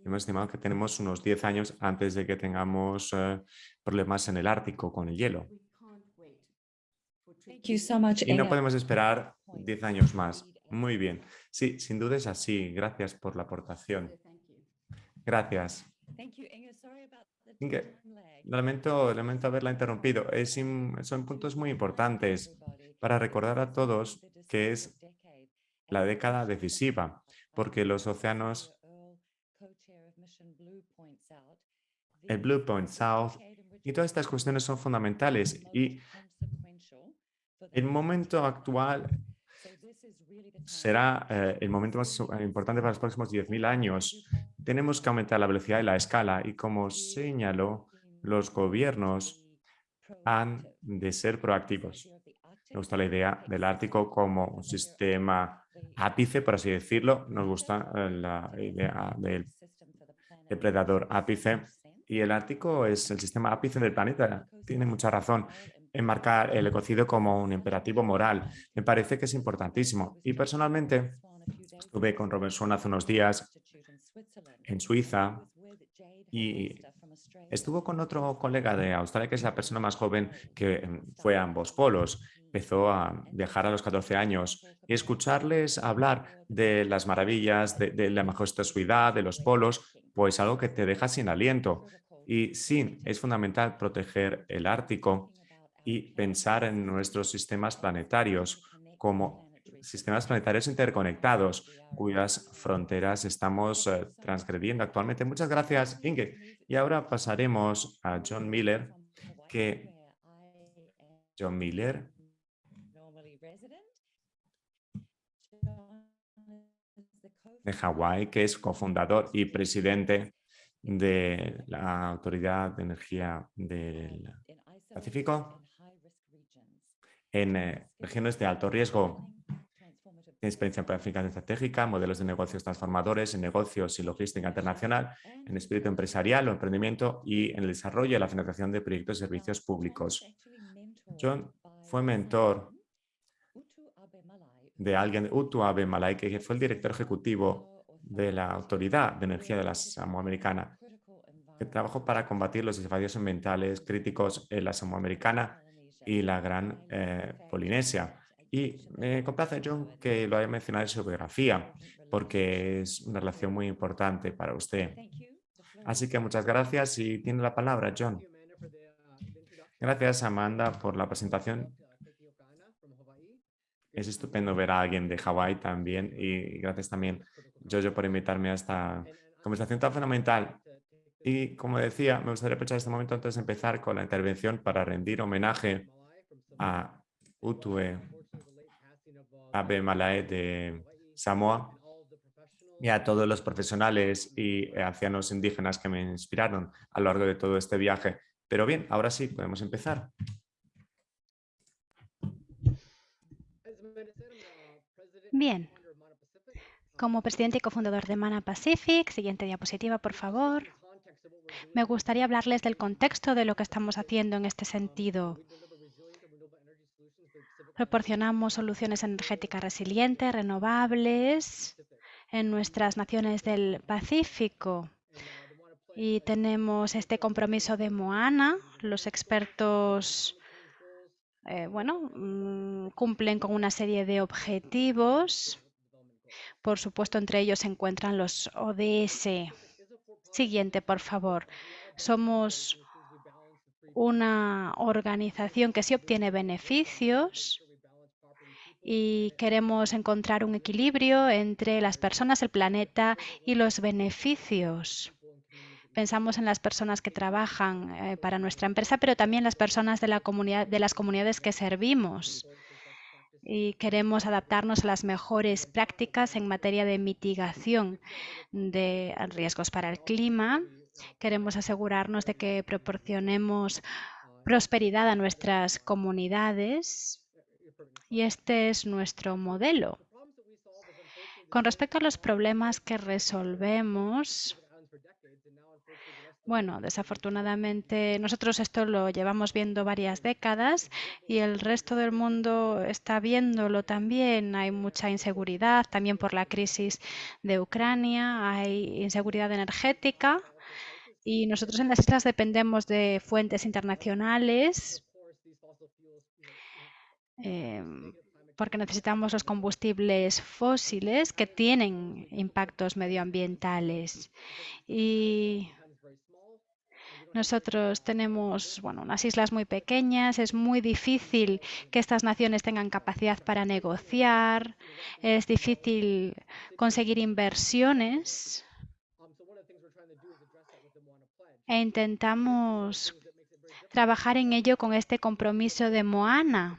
Hemos estimado que tenemos unos 10 años antes de que tengamos eh, problemas en el Ártico con el hielo. Y no podemos esperar 10 años más. Muy bien. Sí, sin duda es así. Gracias por la aportación. Gracias. lamento, lamento haberla interrumpido. Es, son puntos muy importantes para recordar a todos que es la década decisiva, porque los océanos, el Blue Point South y todas estas cuestiones son fundamentales y el momento actual será eh, el momento más importante para los próximos 10.000 años. Tenemos que aumentar la velocidad y la escala y como señaló, los gobiernos han de ser proactivos. Me gusta la idea del Ártico como un sistema ápice, por así decirlo. Nos gusta eh, la idea del depredador ápice. Y el Ártico es el sistema ápice del planeta. Tiene mucha razón enmarcar el ecocidio como un imperativo moral. Me parece que es importantísimo. Y personalmente estuve con Robert Swan hace unos días en Suiza Y estuvo con otro colega de Australia, que es la persona más joven que mm, fue a ambos polos. Empezó a viajar a los 14 años y escucharles hablar de las maravillas, de, de la majestuosidad de los polos, pues algo que te deja sin aliento. Y sí, es fundamental proteger el Ártico y pensar en nuestros sistemas planetarios como sistemas planetarios interconectados cuyas fronteras estamos eh, transgrediendo actualmente. Muchas gracias, Inge. Y ahora pasaremos a John Miller, que John Miller de Hawái, que es cofundador y presidente de la Autoridad de Energía del Pacífico en eh, regiones de alto riesgo. Tiene experiencia en planificación estratégica, modelos de negocios transformadores, en negocios y logística internacional, en espíritu empresarial o emprendimiento y en el desarrollo y la financiación de proyectos y servicios públicos. John fue mentor de alguien, Utu Abe Malai, que fue el director ejecutivo de la Autoridad de Energía de la Samoa Americana, que trabajó para combatir los desafíos ambientales críticos en la Samoa Americana y la Gran eh, Polinesia. Y me complace, John, que lo haya mencionado en su biografía, porque es una relación muy importante para usted. Así que muchas gracias y tiene la palabra, John. Gracias, Amanda, por la presentación. Es estupendo ver a alguien de Hawái también y gracias también, Jojo, por invitarme a esta conversación tan fundamental. Y como decía, me gustaría aprovechar este momento antes de empezar con la intervención para rendir homenaje a Utue Abe Malae de Samoa y a todos los profesionales y ancianos indígenas que me inspiraron a lo largo de todo este viaje. Pero bien, ahora sí, podemos empezar. Bien. Como presidente y cofundador de Mana Pacific, siguiente diapositiva, por favor. Me gustaría hablarles del contexto de lo que estamos haciendo en este sentido. Proporcionamos soluciones energéticas resilientes, renovables en nuestras naciones del Pacífico. Y tenemos este compromiso de Moana. Los expertos eh, bueno, mm, cumplen con una serie de objetivos. Por supuesto, entre ellos se encuentran los ODS. Siguiente, por favor. Somos una organización que sí obtiene beneficios y queremos encontrar un equilibrio entre las personas, el planeta y los beneficios. Pensamos en las personas que trabajan eh, para nuestra empresa, pero también las personas de las comunidades que servimos. Y queremos adaptarnos a las mejores prácticas en materia de mitigación de riesgos para el clima. Queremos asegurarnos de que proporcionemos prosperidad a nuestras comunidades y este es nuestro modelo. Con respecto a los problemas que resolvemos, bueno, desafortunadamente nosotros esto lo llevamos viendo varias décadas y el resto del mundo está viéndolo también. Hay mucha inseguridad, también por la crisis de Ucrania, hay inseguridad energética y nosotros en las islas dependemos de fuentes internacionales Em, porque necesitamos los combustibles fósiles que tienen impactos medioambientales. Y nosotros tenemos bueno, unas islas muy pequeñas, es muy difícil que estas naciones tengan capacidad para negociar, es difícil conseguir inversiones. E intentamos trabajar en ello con este compromiso de Moana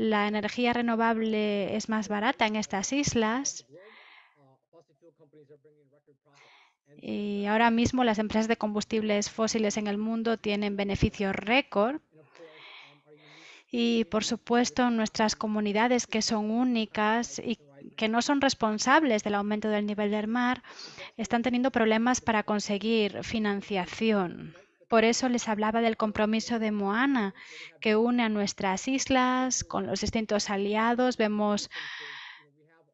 la energía renovable es más barata en estas islas. Y ahora mismo las empresas de combustibles fósiles en el mundo tienen beneficios récord. Y por supuesto nuestras comunidades que son únicas y que no son responsables del aumento del nivel del mar están teniendo problemas para conseguir financiación. Por eso les hablaba del compromiso de Moana, que une a nuestras islas con los distintos aliados. Vemos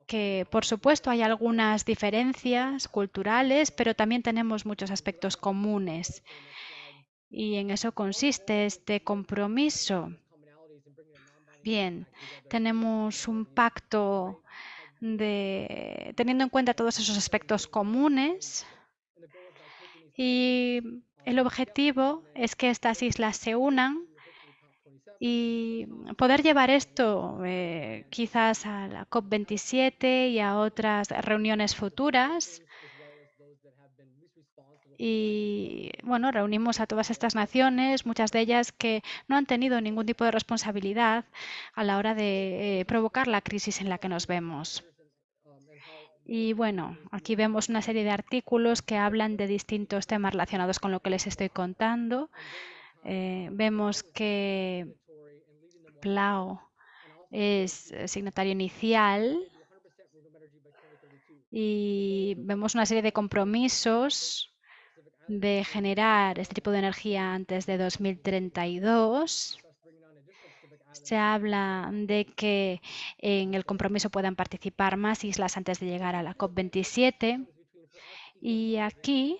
que, por supuesto, hay algunas diferencias culturales, pero también tenemos muchos aspectos comunes. Y en eso consiste este compromiso. Bien, tenemos un pacto de teniendo en cuenta todos esos aspectos comunes y el objetivo es que estas islas se unan y poder llevar esto eh, quizás a la COP27 y a otras reuniones futuras. Y bueno, reunimos a todas estas naciones, muchas de ellas que no han tenido ningún tipo de responsabilidad a la hora de eh, provocar la crisis en la que nos vemos. Y bueno, aquí vemos una serie de artículos que hablan de distintos temas relacionados con lo que les estoy contando. Eh, vemos que PLAO es signatario inicial y vemos una serie de compromisos de generar este tipo de energía antes de 2032. Se habla de que en el compromiso puedan participar más islas antes de llegar a la COP27. Y aquí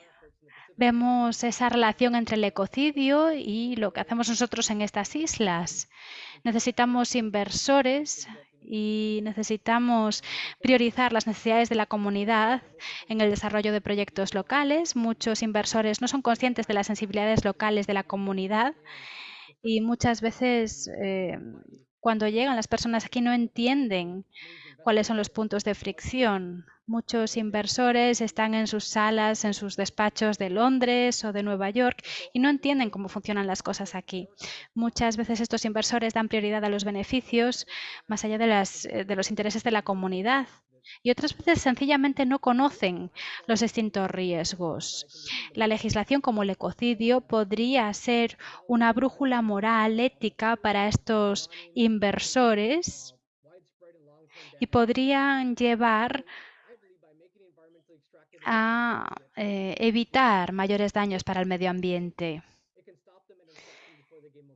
vemos esa relación entre el ecocidio y lo que hacemos nosotros en estas islas. Necesitamos inversores y necesitamos priorizar las necesidades de la comunidad en el desarrollo de proyectos locales. Muchos inversores no son conscientes de las sensibilidades locales de la comunidad y muchas veces eh, cuando llegan las personas aquí no entienden cuáles son los puntos de fricción. Muchos inversores están en sus salas, en sus despachos de Londres o de Nueva York y no entienden cómo funcionan las cosas aquí. Muchas veces estos inversores dan prioridad a los beneficios más allá de, eh, de los intereses de la comunidad y otras veces sencillamente no conocen los distintos riesgos. La legislación como el ecocidio podría ser una brújula moral, ética para estos inversores y podrían llevar a eh, evitar mayores daños para el medio ambiente.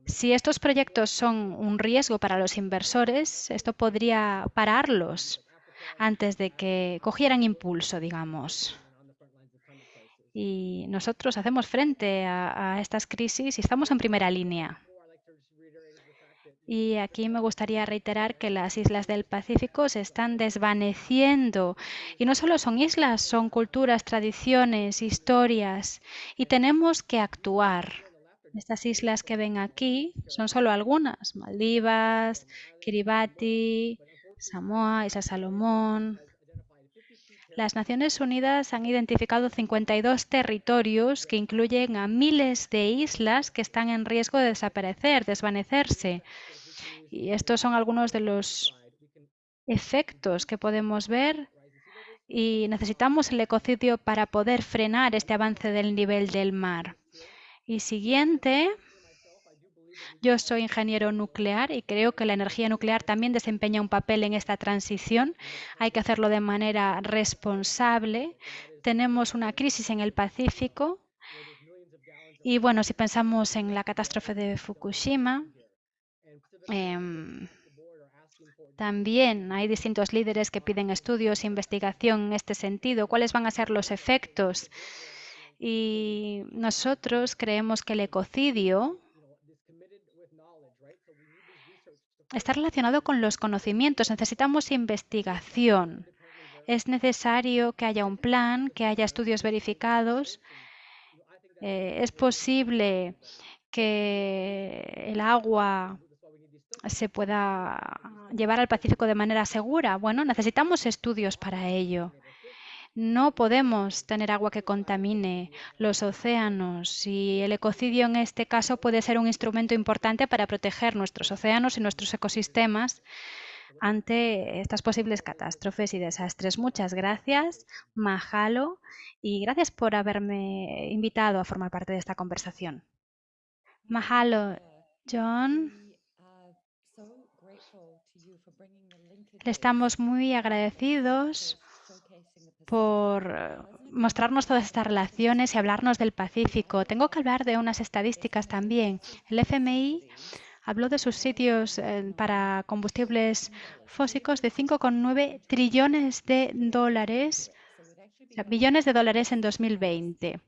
Si estos proyectos son un riesgo para los inversores, esto podría pararlos antes de que cogieran impulso, digamos. Y nosotros hacemos frente a, estas crisis y estamos en primera línea. Y aquí me gustaría reiterar que las islas del Pacífico se están desvaneciendo. Y no solo son islas, son culturas, tradiciones, historias. Y tenemos que actuar. Estas islas que ven aquí son solo algunas. Maldivas, Kiribati, Samoa, Isla Salomón. Las Naciones Unidas han identificado 52 territorios que incluyen a miles de islas que están en riesgo de desaparecer, desvanecerse. Y estos son algunos de los efectos que podemos ver y necesitamos el ecocidio para poder frenar este avance del nivel del mar. Y siguiente, yo soy ingeniero nuclear y creo que la energía nuclear también desempeña un papel en esta transición. Hay que hacerlo de manera responsable. Tenemos una crisis en el Pacífico. Y bueno, si pensamos en la catástrofe de Fukushima, Em, también hay distintos líderes que piden estudios e investigación en este sentido. ¿Cuáles van a ser los efectos? Y nosotros creemos que el ecocidio está relacionado con los conocimientos. Necesitamos investigación. Es necesario que haya un plan, que haya estudios verificados. Eh, es posible que el agua se pueda llevar al Pacífico de manera segura. Bueno, necesitamos estudios para ello. No podemos tener agua que contamine los océanos y el ecocidio en este caso puede ser un instrumento importante para proteger nuestros océanos y nuestros ecosistemas ante estas posibles catástrofes y desastres. Muchas gracias, Mahalo, y gracias por haberme invitado a formar parte de esta conversación. Mahalo, John. Le estamos muy agradecidos por mostrarnos todas estas relaciones y hablarnos del Pacífico. Tengo que hablar de unas estadísticas también. El FMI habló de sus sitios eh, para combustibles fósicos de 5,9 trillones de dólares, billones de dólares en 2020.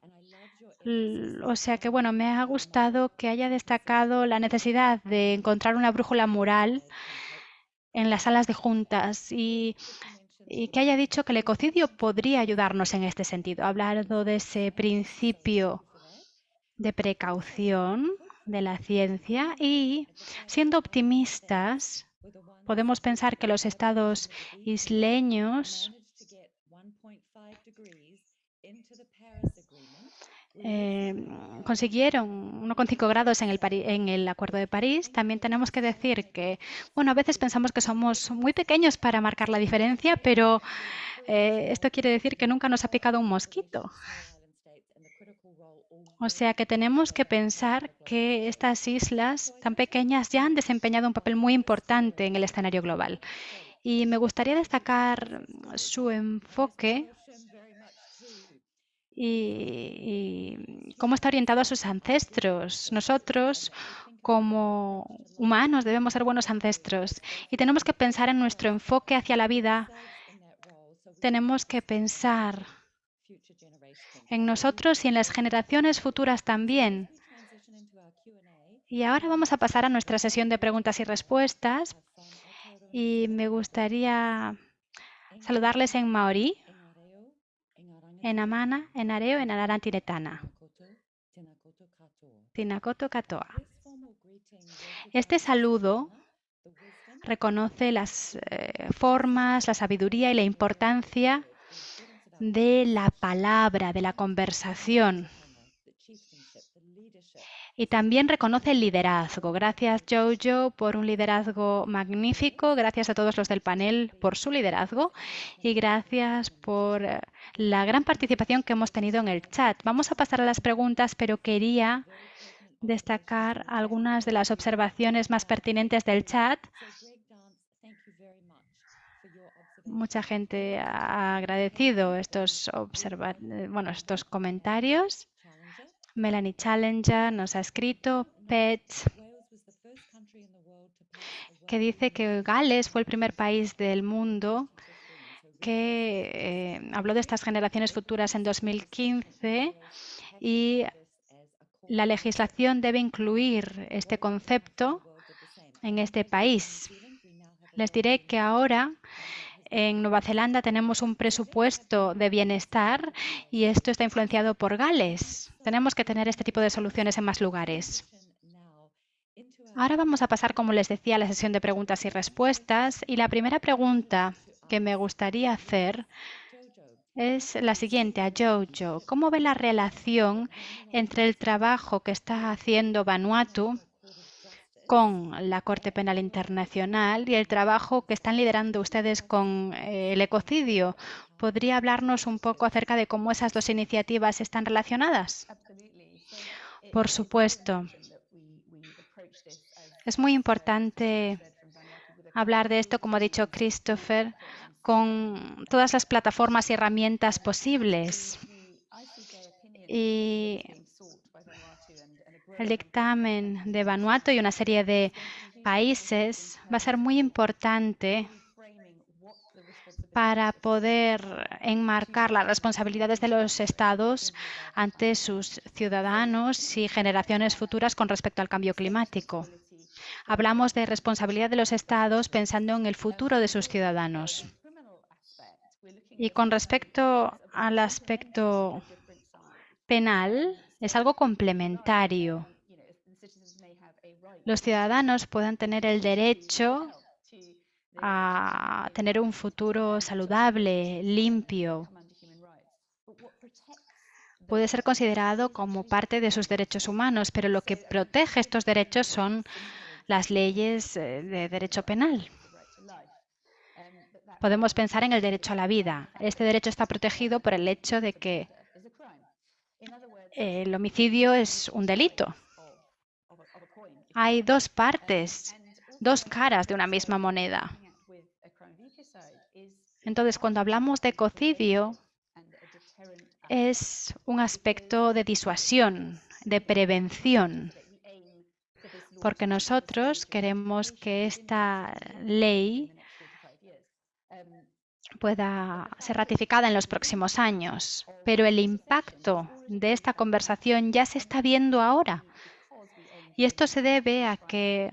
O sea que, bueno, me ha gustado que haya destacado la necesidad de encontrar una brújula moral en las salas de juntas y, que haya dicho que el ecocidio podría ayudarnos en este sentido. Ha hablado de ese principio de precaución de la ciencia y, siendo optimistas, podemos pensar que los estados isleños eh, consiguieron 1,5 grados en el, en el, Acuerdo de París, también tenemos que decir que, bueno, a veces pensamos que somos muy pequeños para marcar la diferencia, pero eh, esto quiere decir que nunca nos ha picado un mosquito. O sea que tenemos que pensar que estas islas tan pequeñas ya han desempeñado un papel muy importante en el escenario global. Y me gustaría destacar su enfoque y, cómo está orientado a sus ancestros. Nosotros, como humanos, debemos ser buenos ancestros y tenemos que pensar en nuestro enfoque hacia la vida. Tenemos que pensar en nosotros y en las generaciones futuras también. Y ahora vamos a pasar a nuestra sesión de preguntas y respuestas. Y me gustaría saludarles en maorí en Amana, en Areo, en Ararantiretana. Tinakoto Katoa. Este saludo reconoce las eh, formas, la sabiduría y la importancia de la palabra, de la conversación. Y también reconoce el liderazgo. Gracias, Jojo, por un liderazgo magnífico. Gracias a todos los del panel por su liderazgo. Y gracias por eh, la gran participación que hemos tenido en el chat. Vamos a pasar a las preguntas, pero quería destacar algunas de las observaciones más pertinentes del chat. Mucha gente ha agradecido estos, eh, estos comentarios. Melanie Challenger nos ha escrito, PET, que dice que Gales fue el primer país del mundo que eh, habló de estas generaciones futuras en 2015 y la legislación debe incluir este concepto en este país. Les diré que ahora en Nueva Zelanda tenemos un presupuesto de bienestar y esto está influenciado por Gales. Tenemos que tener este tipo de soluciones en más lugares. Ahora vamos a pasar, como les decía, a la sesión de preguntas y respuestas. Y la primera pregunta que me gustaría hacer es la siguiente a Jojo. ¿Cómo ve la relación entre el trabajo que está haciendo Vanuatu con la Corte Penal Internacional y el trabajo que están liderando ustedes con eh, el ecocidio. ¿Podría hablarnos un poco acerca de cómo esas dos iniciativas están relacionadas? Por supuesto. Es muy importante hablar de esto, como ha dicho Christopher, con todas las plataformas y herramientas posibles. Y el dictamen de Vanuatu y una serie de países va a ser muy importante para poder enmarcar las responsabilidades de los estados ante sus ciudadanos y generaciones futuras con respecto al cambio climático. Hablamos de responsabilidad de los estados pensando en el futuro de sus ciudadanos. Y con respecto al aspecto penal, es algo complementario. Los ciudadanos puedan tener el derecho a tener un futuro saludable, limpio. Puede ser considerado como parte de sus derechos humanos, pero lo que protege estos derechos son las leyes eh, de derecho penal. Podemos pensar en el derecho a la vida. Este derecho está protegido por el hecho de que el homicidio es un delito. Hay dos partes, dos caras de una misma moneda. Entonces, cuando hablamos de ecocidio, es un aspecto de disuasión, de prevención. porque nosotros queremos que esta ley pueda ser ratificada en los próximos años. Pero el impacto de esta conversación ya se está viendo ahora. Y esto se debe a que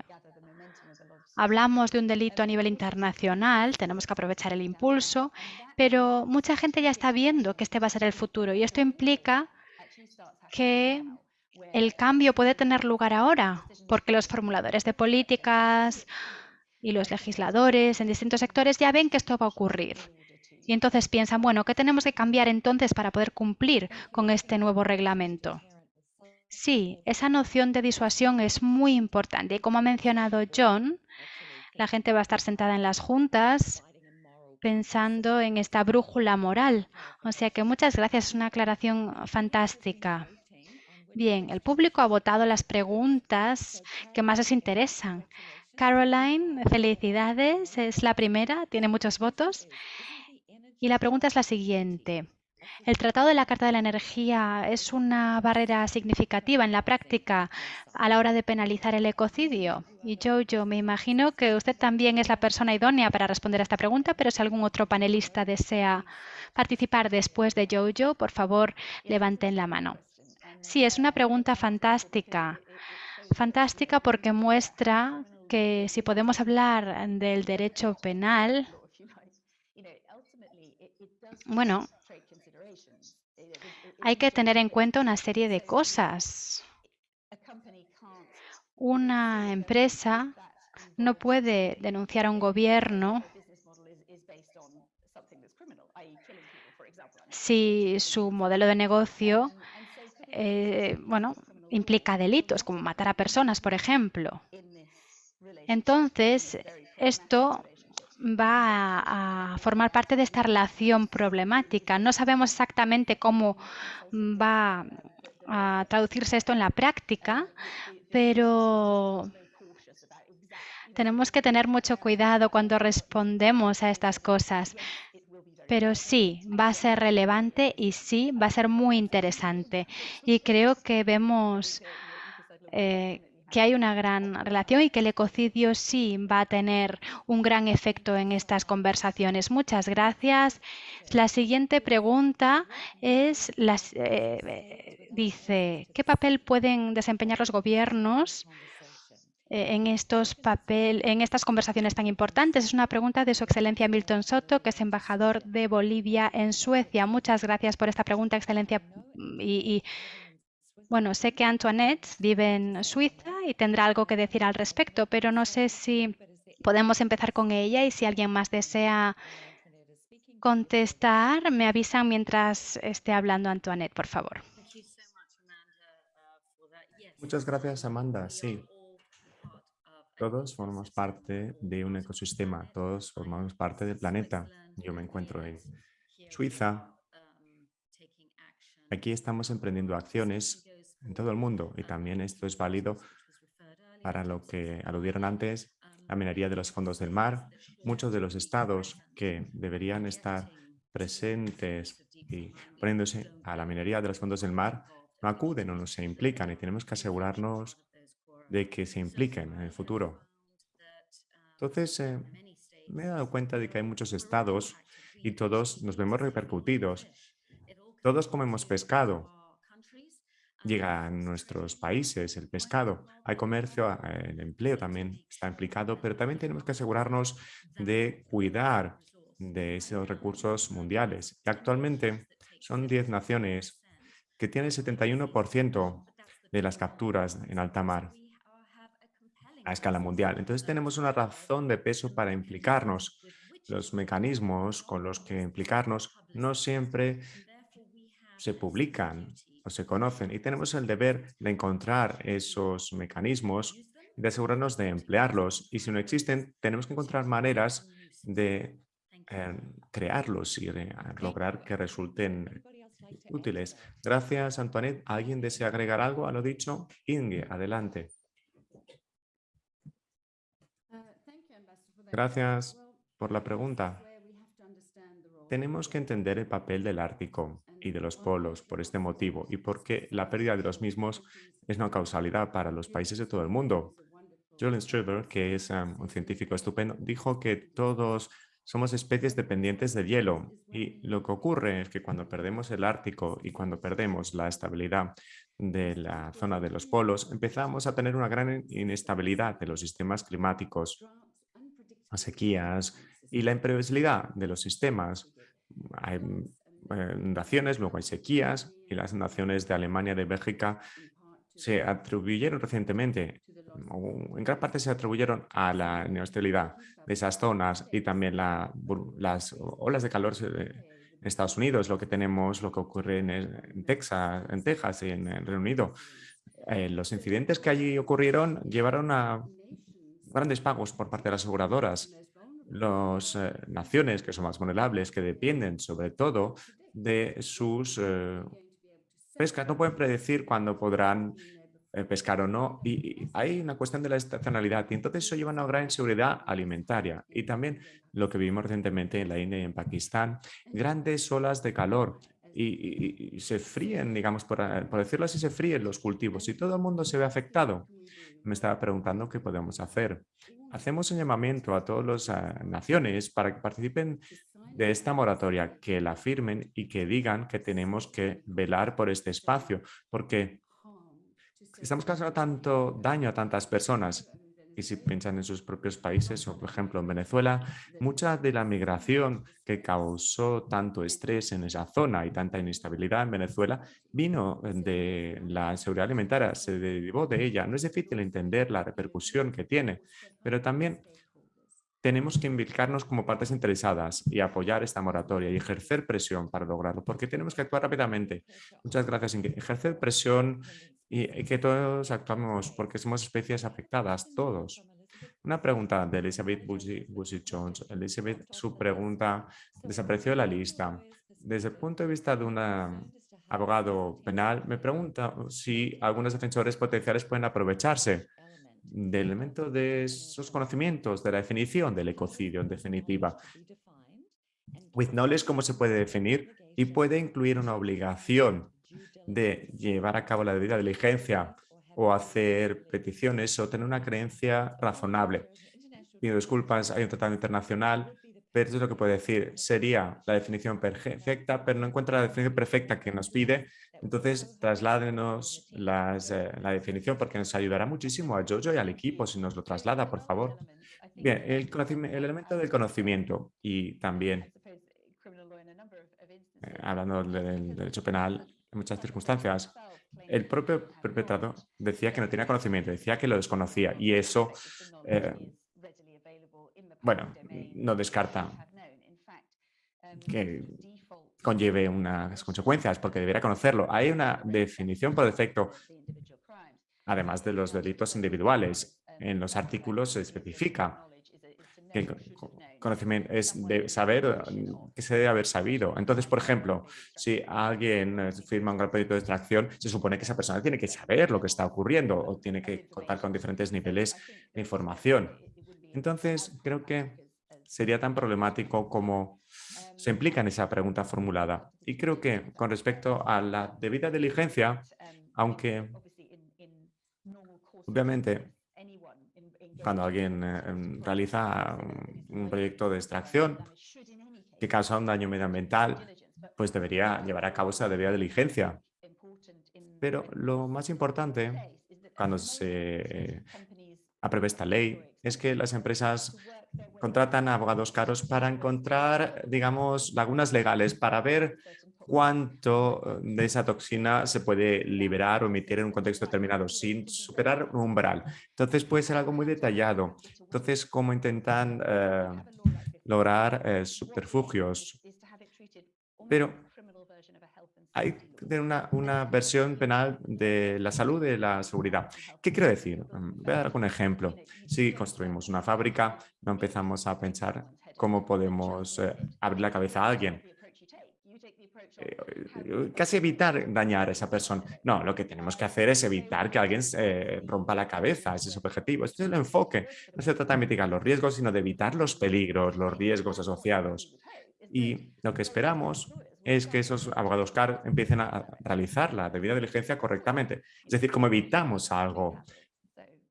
hablamos de un delito a nivel internacional, tenemos que aprovechar el impulso, pero mucha gente ya está viendo que este va a ser el futuro y esto implica que el cambio puede tener lugar ahora, porque los formuladores de políticas y los legisladores en distintos sectores ya ven que esto va a ocurrir. Y entonces piensan, bueno, ¿qué tenemos que cambiar entonces para poder cumplir con este nuevo reglamento? Sí, esa noción de disuasión es muy importante. Y como ha mencionado John, la gente va a estar sentada en las juntas pensando en esta brújula moral. O sea que muchas gracias, es una aclaración fantástica. Bien, el público ha votado las preguntas que más les interesan. Caroline, felicidades, es la primera, tiene muchos votos. Y la pregunta es la siguiente. ¿El Tratado de la Carta de la Energía es una barrera significativa en la práctica a la hora de penalizar el ecocidio? Y Jojo, me imagino que usted también es la persona idónea para responder a esta pregunta, pero si algún otro panelista desea participar después de Jojo, por favor, levanten la mano. Sí, es una pregunta fantástica. Fantástica porque muestra que si podemos hablar del derecho penal, bueno, hay que tener en cuenta una serie de cosas. Una empresa no puede denunciar a un gobierno si su modelo de negocio eh, bueno, implica delitos, como matar a personas, por ejemplo. Entonces, esto va a, formar parte de esta relación problemática. No sabemos exactamente cómo va a traducirse esto en la práctica, pero tenemos que tener mucho cuidado cuando respondemos a estas cosas. Pero sí, va a ser relevante y sí, va a ser muy interesante. Y creo que vemos eh, que hay una gran relación y que el ecocidio sí va a tener un gran efecto en estas conversaciones. Muchas gracias. La siguiente pregunta es, eh, dice, ¿qué papel pueden desempeñar los gobiernos eh, en, estos papel, en estas conversaciones tan importantes? Es una pregunta de Su Excelencia Milton Soto, que es embajador de Bolivia en Suecia. Muchas gracias por esta pregunta, Excelencia. Bueno, sé que Antoinette vive en Suiza y tendrá algo que decir al respecto, pero no sé si podemos empezar con ella y si alguien más desea contestar, me avisan mientras esté hablando Antoinette, por favor. Muchas gracias, Amanda. Sí. Todos formamos parte de un ecosistema, todos formamos parte del planeta. Yo me encuentro en Suiza. Aquí estamos emprendiendo acciones en todo el mundo y también esto es válido para lo que aludieron antes, la minería de los fondos del mar. Muchos de los estados que deberían estar presentes y poniéndose a la minería de los fondos del mar no acuden o no se implican y tenemos que asegurarnos de que se impliquen en el futuro. Entonces, eh, me he dado cuenta de que hay muchos estados y todos nos vemos repercutidos. Todos comemos pescado llega a nuestros países, el pescado. Hay comercio, el empleo también está implicado, pero también tenemos que asegurarnos de cuidar de esos recursos mundiales. Y actualmente son 10 naciones que tienen el 71% de las capturas en alta mar a escala mundial. Entonces tenemos una razón de peso para implicarnos. Los mecanismos con los que implicarnos no siempre se publican o se conocen y tenemos el deber de encontrar esos mecanismos y de asegurarnos de emplearlos. Y si no existen, tenemos que encontrar maneras de eh, crearlos y de lograr que resulten útiles. Gracias, Antoinette. ¿Alguien desea agregar algo a lo dicho? Inge, adelante. Gracias por la pregunta. Tenemos que entender el papel del Ártico y de los polos por este motivo y porque la pérdida de los mismos es una causalidad para los países de todo el mundo. Julian Struver, que es un científico estupendo, dijo que todos somos especies dependientes del hielo y lo que ocurre es que cuando perdemos el Ártico y cuando perdemos la estabilidad de la zona de los polos, empezamos a tener una gran inestabilidad de los sistemas climáticos, sequías y la imprevisibilidad de los sistemas. Hay inundaciones, luego hay sequías y las inundaciones de Alemania, de Bélgica, se atribuyeron recientemente, en gran parte se atribuyeron a la inestabilidad de esas zonas y también las olas de calor en Estados Unidos, lo que tenemos, lo que ocurre en, Texas, en Texas y en el Reino Unido. Eh, los incidentes que allí ocurrieron llevaron a grandes pagos por parte de las aseguradoras. Las eh, naciones que son más vulnerables, que dependen sobre todo de sus eh, pescas, no pueden predecir cuándo podrán eh, pescar o no. Y, hay una cuestión de la estacionalidad y entonces eso lleva a una gran inseguridad alimentaria. Y también lo que vimos recientemente en la India y en Pakistán, grandes olas de calor y, se fríen, digamos, por, por, decirlo así, se fríen los cultivos y todo el mundo se ve afectado. Me estaba preguntando qué podemos hacer. Hacemos un llamamiento a todas las eh, naciones para que participen de esta moratoria, que la firmen y que digan que tenemos que velar por este espacio, porque estamos causando tanto daño a tantas personas. Y si piensan en sus propios países, o por ejemplo en Venezuela, mucha de la migración que causó tanto estrés en esa zona y tanta inestabilidad en Venezuela vino de la seguridad alimentaria, se derivó de ella. No es difícil entender la repercusión que tiene, pero también tenemos que implicarnos como partes interesadas y apoyar esta moratoria y ejercer presión para lograrlo, porque tenemos que actuar rápidamente. Muchas gracias. Ejercer presión y, que todos actuamos porque somos especies afectadas, todos. Una pregunta de Elizabeth Busy Jones. Elizabeth, su pregunta desapareció de la lista. Desde el punto de vista de un abogado penal, me pregunta si algunos defensores potenciales pueden aprovecharse del elemento de esos conocimientos, de la definición del ecocidio en definitiva. With knowledge, ¿cómo se puede definir? Y puede incluir una obligación de llevar a cabo la debida diligencia o hacer peticiones o tener una creencia razonable. Pido disculpas, hay un tratado internacional, pero eso es lo que puedo decir. Sería la definición perfecta, pero no encuentra la definición perfecta que nos pide. Entonces, trasládenos eh, la definición porque nos ayudará muchísimo a Jojo y al equipo si nos lo traslada, por favor. Bien, el, el elemento del conocimiento y también, eh, hablando del derecho penal, en muchas circunstancias. El propio perpetrador decía que no tenía conocimiento, decía que lo desconocía y eso, eh, bueno, no descarta que conlleve unas consecuencias porque debería conocerlo. Hay una definición por defecto, además de los delitos individuales. En los artículos se especifica que conocimiento es de saber eh, que se debe haber sabido. Entonces, por ejemplo, si alguien eh, firma un gran proyecto de extracción, se supone que esa persona tiene que saber lo que está ocurriendo o tiene que contar con diferentes niveles de información. Entonces, creo que sería tan problemático como se implica en esa pregunta formulada. Y creo que con respecto a la debida diligencia, aunque obviamente cuando alguien eh, em, realiza un proyecto de extracción que causa un daño medioambiental, pues debería llevar a cabo esa debida diligencia. Pero lo más importante cuando se apruebe esta ley es que las empresas contratan a abogados caros para encontrar, digamos, lagunas legales, para ver cuánto eh, de esa toxina se puede liberar o emitir en un contexto determinado sin superar un umbral. Entonces puede ser algo muy detallado. Entonces, ¿cómo intentan eh, lograr eh, subterfugios? Pero hay una, una, versión penal de la salud y de la seguridad. ¿Qué quiero decir? Mm, voy a dar un ejemplo. Si construimos una fábrica, no empezamos a pensar cómo podemos abrir la cabeza a alguien eh, casi evitar dañar a esa persona. No, lo que tenemos que hacer es evitar que alguien rompa la cabeza, ese es el objetivo. Este es el enfoque. No se trata de mitigar los riesgos, sino de evitar los peligros, los riesgos asociados. Y lo que esperamos es que esos abogados CAR empiecen a realizar la debida diligencia correctamente. Es decir, cómo evitamos algo.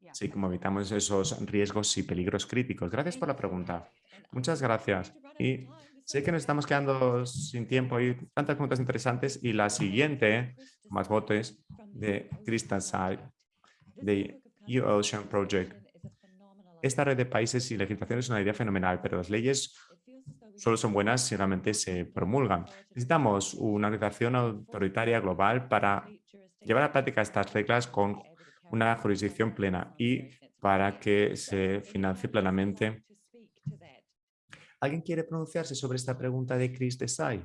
así como evitamos esos riesgos y peligros críticos. Gracias por la pregunta. Muchas gracias. Y sé que nos estamos quedando sin tiempo y tantas preguntas interesantes. Y la siguiente, más votos, de Crystal Side, de U-Ocean Project. Esta red de países y legislación es una idea fenomenal, pero las leyes solo son buenas si realmente se promulgan. Necesitamos una organización autoritaria global para llevar a práctica estas reglas con una jurisdicción plena y para que se financie plenamente. ¿Alguien quiere pronunciarse sobre esta pregunta de Chris Desai?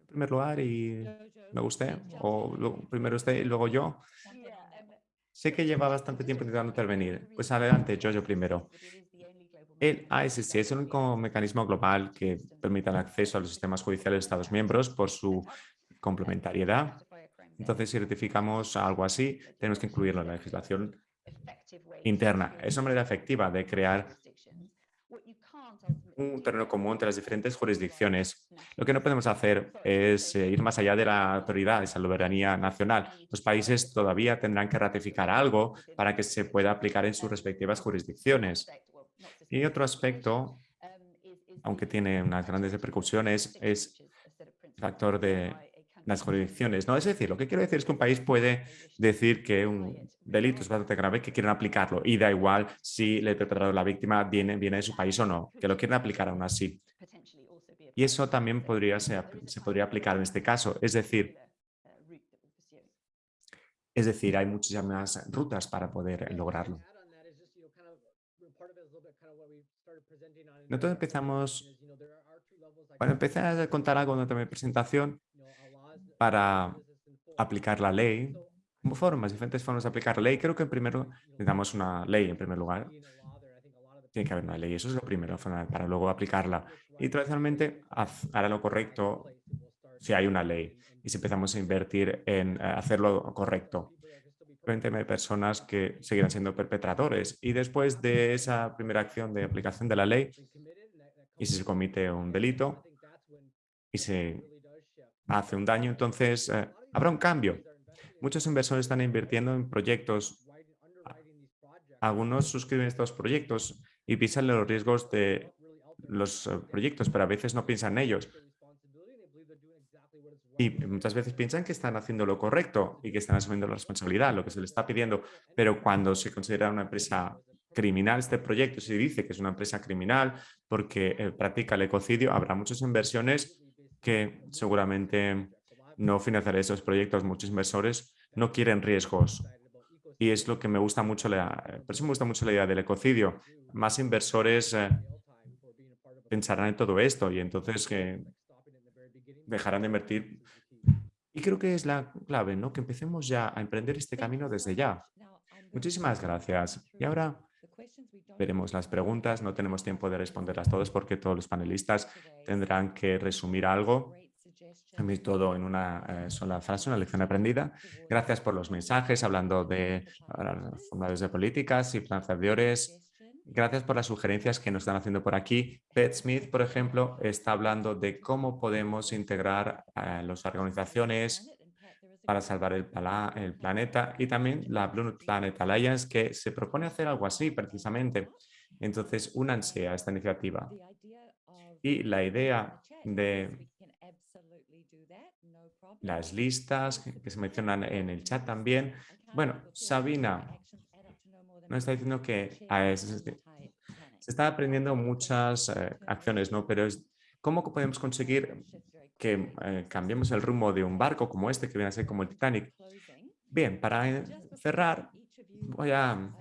En primer lugar, y me usted, o primero usted y luego yo. Sé que lleva bastante tiempo intentando intervenir. Pues adelante, yo primero. El ASC es el único mecanismo global que permite el acceso a los sistemas judiciales de Estados miembros por su complementariedad. Entonces, si rectificamos algo así, tenemos que incluirlo en la legislación interna. Es una manera efectiva de crear un terreno común entre las diferentes jurisdicciones. Lo que no podemos hacer es eh, ir más allá de la autoridad, esa soberanía nacional. Los países todavía tendrán que ratificar algo para que se pueda aplicar en sus respectivas jurisdicciones. Y otro aspecto, aunque tiene unas grandes repercusiones, es el factor de las jurisdicciones. ¿no? Es decir, lo que quiero decir es que un país puede decir que un delito es bastante grave que quieren aplicarlo y da igual si el perpetrador la víctima viene, viene de su país o no, que lo quieren aplicar aún así. Y eso también podría se podría aplicar en este caso. Es decir, es decir, hay muchísimas rutas para poder lograrlo. Nosotros empezamos, bueno, empecé a contar algo en mi presentación para aplicar la ley, formas, diferentes formas de aplicar la ley. Creo que primero necesitamos una ley en primer lugar. Tiene que haber una ley, eso es lo primero, para luego aplicarla. Y tradicionalmente hará lo correcto si hay una ley y si empezamos a invertir en eh, hacerlo correcto. Hay personas que seguirán siendo perpetradores y después de esa primera acción de aplicación de la ley y si se comete un delito y se hace un daño, entonces eh, habrá un cambio. Muchos inversores están invirtiendo en proyectos. Algunos suscriben estos proyectos y piensan en los riesgos de los eh, proyectos, pero a veces no piensan en ellos. Y muchas veces piensan que están haciendo lo correcto y que están asumiendo la responsabilidad, lo que se les está pidiendo. Pero cuando se considera una empresa criminal este proyecto, se dice que es una empresa criminal porque eh, practica el ecocidio, habrá muchas inversiones que seguramente no financiaré esos proyectos. Muchos inversores no quieren riesgos. Y es lo que me gusta mucho, la, por me gusta mucho la idea del ecocidio. Más inversores eh, pensarán en todo esto y entonces que dejarán de invertir. Y creo que es la clave, ¿no? Que empecemos ya a emprender este camino desde ya. Muchísimas gracias. Y ahora veremos las preguntas. No tenemos tiempo de responderlas todas porque todos los panelistas tendrán que resumir algo todo en una eh, sola frase, una lección aprendida. Gracias por los mensajes hablando de formadores de políticas y planteadores. Gracias por las sugerencias que nos están haciendo por aquí. Pet Smith, por ejemplo, está hablando de cómo podemos integrar a las organizaciones para salvar el, planeta y también la Blue Planet Alliance que se propone hacer algo así precisamente. Entonces, únanse a esta iniciativa. Y la idea de las listas que se mencionan en el chat también. Bueno, Sabina nos está diciendo que se está aprendiendo muchas eh, acciones, ¿no? Pero es, ¿cómo podemos conseguir que eh, cambiemos el rumbo de un barco como este, que viene a ser como el Titanic? Bien, para cerrar, voy a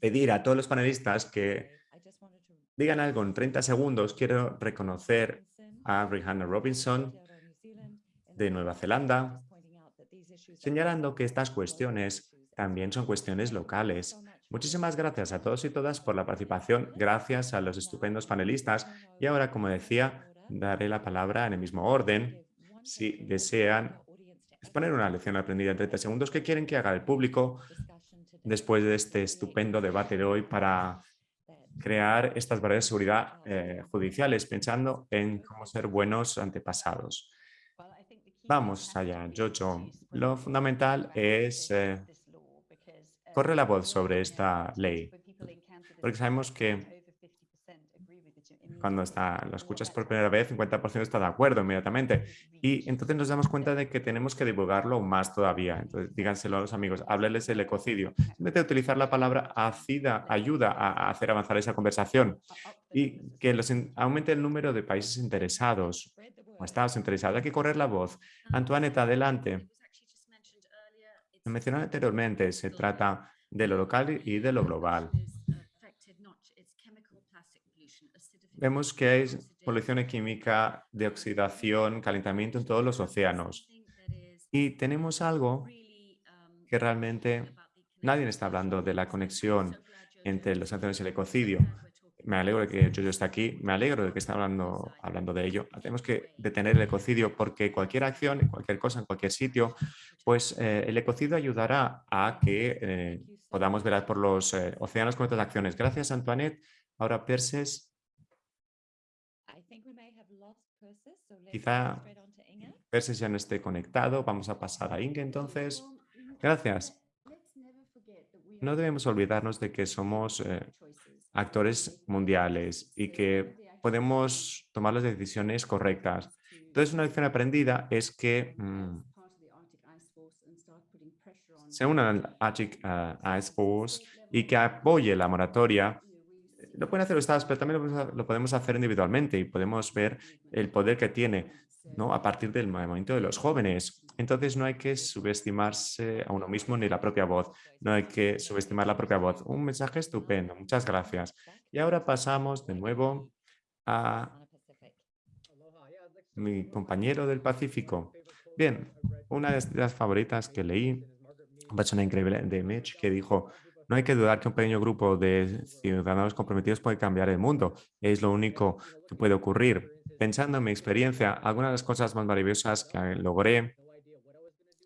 pedir a todos los panelistas que digan algo en 30 segundos. Quiero reconocer a Rihanna Robinson, de Nueva Zelanda, señalando que estas cuestiones también son cuestiones locales. Muchísimas gracias a todos y todas por la participación, gracias a los estupendos panelistas y ahora, como decía, daré la palabra en el mismo orden. Si desean exponer una lección aprendida en 30 segundos, ¿qué quieren que haga el público después de este estupendo debate de hoy para crear estas barreras de seguridad eh, judiciales, pensando en cómo ser buenos antepasados? Vamos allá, Jojo. Lo fundamental es eh, corre la voz sobre esta ley, porque sabemos que cuando está, lo escuchas por primera vez, 50% está de acuerdo inmediatamente. Y entonces nos damos cuenta de que tenemos que divulgarlo más todavía. Entonces, díganselo a los amigos, hábleles el ecocidio. De utilizar la palabra ACIDA, ayuda a hacer avanzar esa conversación y que los, aumente el número de países interesados o estados interesados. Hay que correr la voz. Antoinette, adelante. Lo mencioné anteriormente, se trata de lo local y de lo global. Vemos que hay polución química, de oxidación, calentamiento en todos los océanos. Y tenemos algo que realmente nadie está hablando de la conexión entre los sanciones y el ecocidio. Me alegro de que Jojo está aquí, me alegro de que está hablando, hablando de ello. Tenemos que detener el ecocidio porque cualquier acción, cualquier cosa, en cualquier sitio, pues eh, el ecocidio ayudará a que eh, podamos velar por los eh, océanos con otras acciones. Gracias, Antoinette. Ahora, Perses. Quizá Perses ya no esté conectado. Vamos a pasar a Inge entonces. Gracias. No debemos olvidarnos de que somos eh, actores mundiales y que podemos tomar las decisiones correctas. Entonces, una lección aprendida es que se unan al Arctic uh, Ice Force y que apoye la moratoria. Lo pueden hacer los estados, pero también lo, podemos hacer individualmente y podemos ver el poder que tiene ¿no? a partir del movimiento de los jóvenes. Entonces no hay que subestimarse a uno mismo ni la propia voz, no hay que subestimar la propia voz. Un mensaje estupendo, muchas gracias. Y ahora pasamos de nuevo a mi compañero del Pacífico. Bien, una de las favoritas que leí, una persona increíble de Mitch, que dijo, no hay que dudar que un pequeño grupo de ciudadanos comprometidos puede cambiar el mundo. Es lo único que puede ocurrir. Pensando en mi experiencia, algunas de las cosas más maravillosas que logré,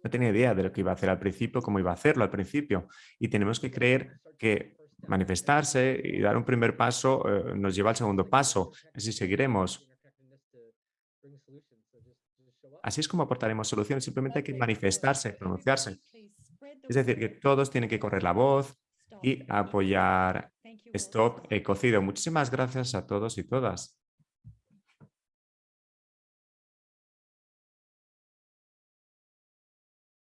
no tenía idea de lo que iba a hacer al principio, cómo iba a hacerlo al principio. Y tenemos que creer que manifestarse y dar un primer paso eh, nos lleva al segundo paso. Así seguiremos. Así es como aportaremos soluciones. Simplemente hay que manifestarse, pronunciarse. Es decir, que todos tienen que correr la voz, y apoyar Stop Ecocidio. Muchísimas gracias a todos y todas.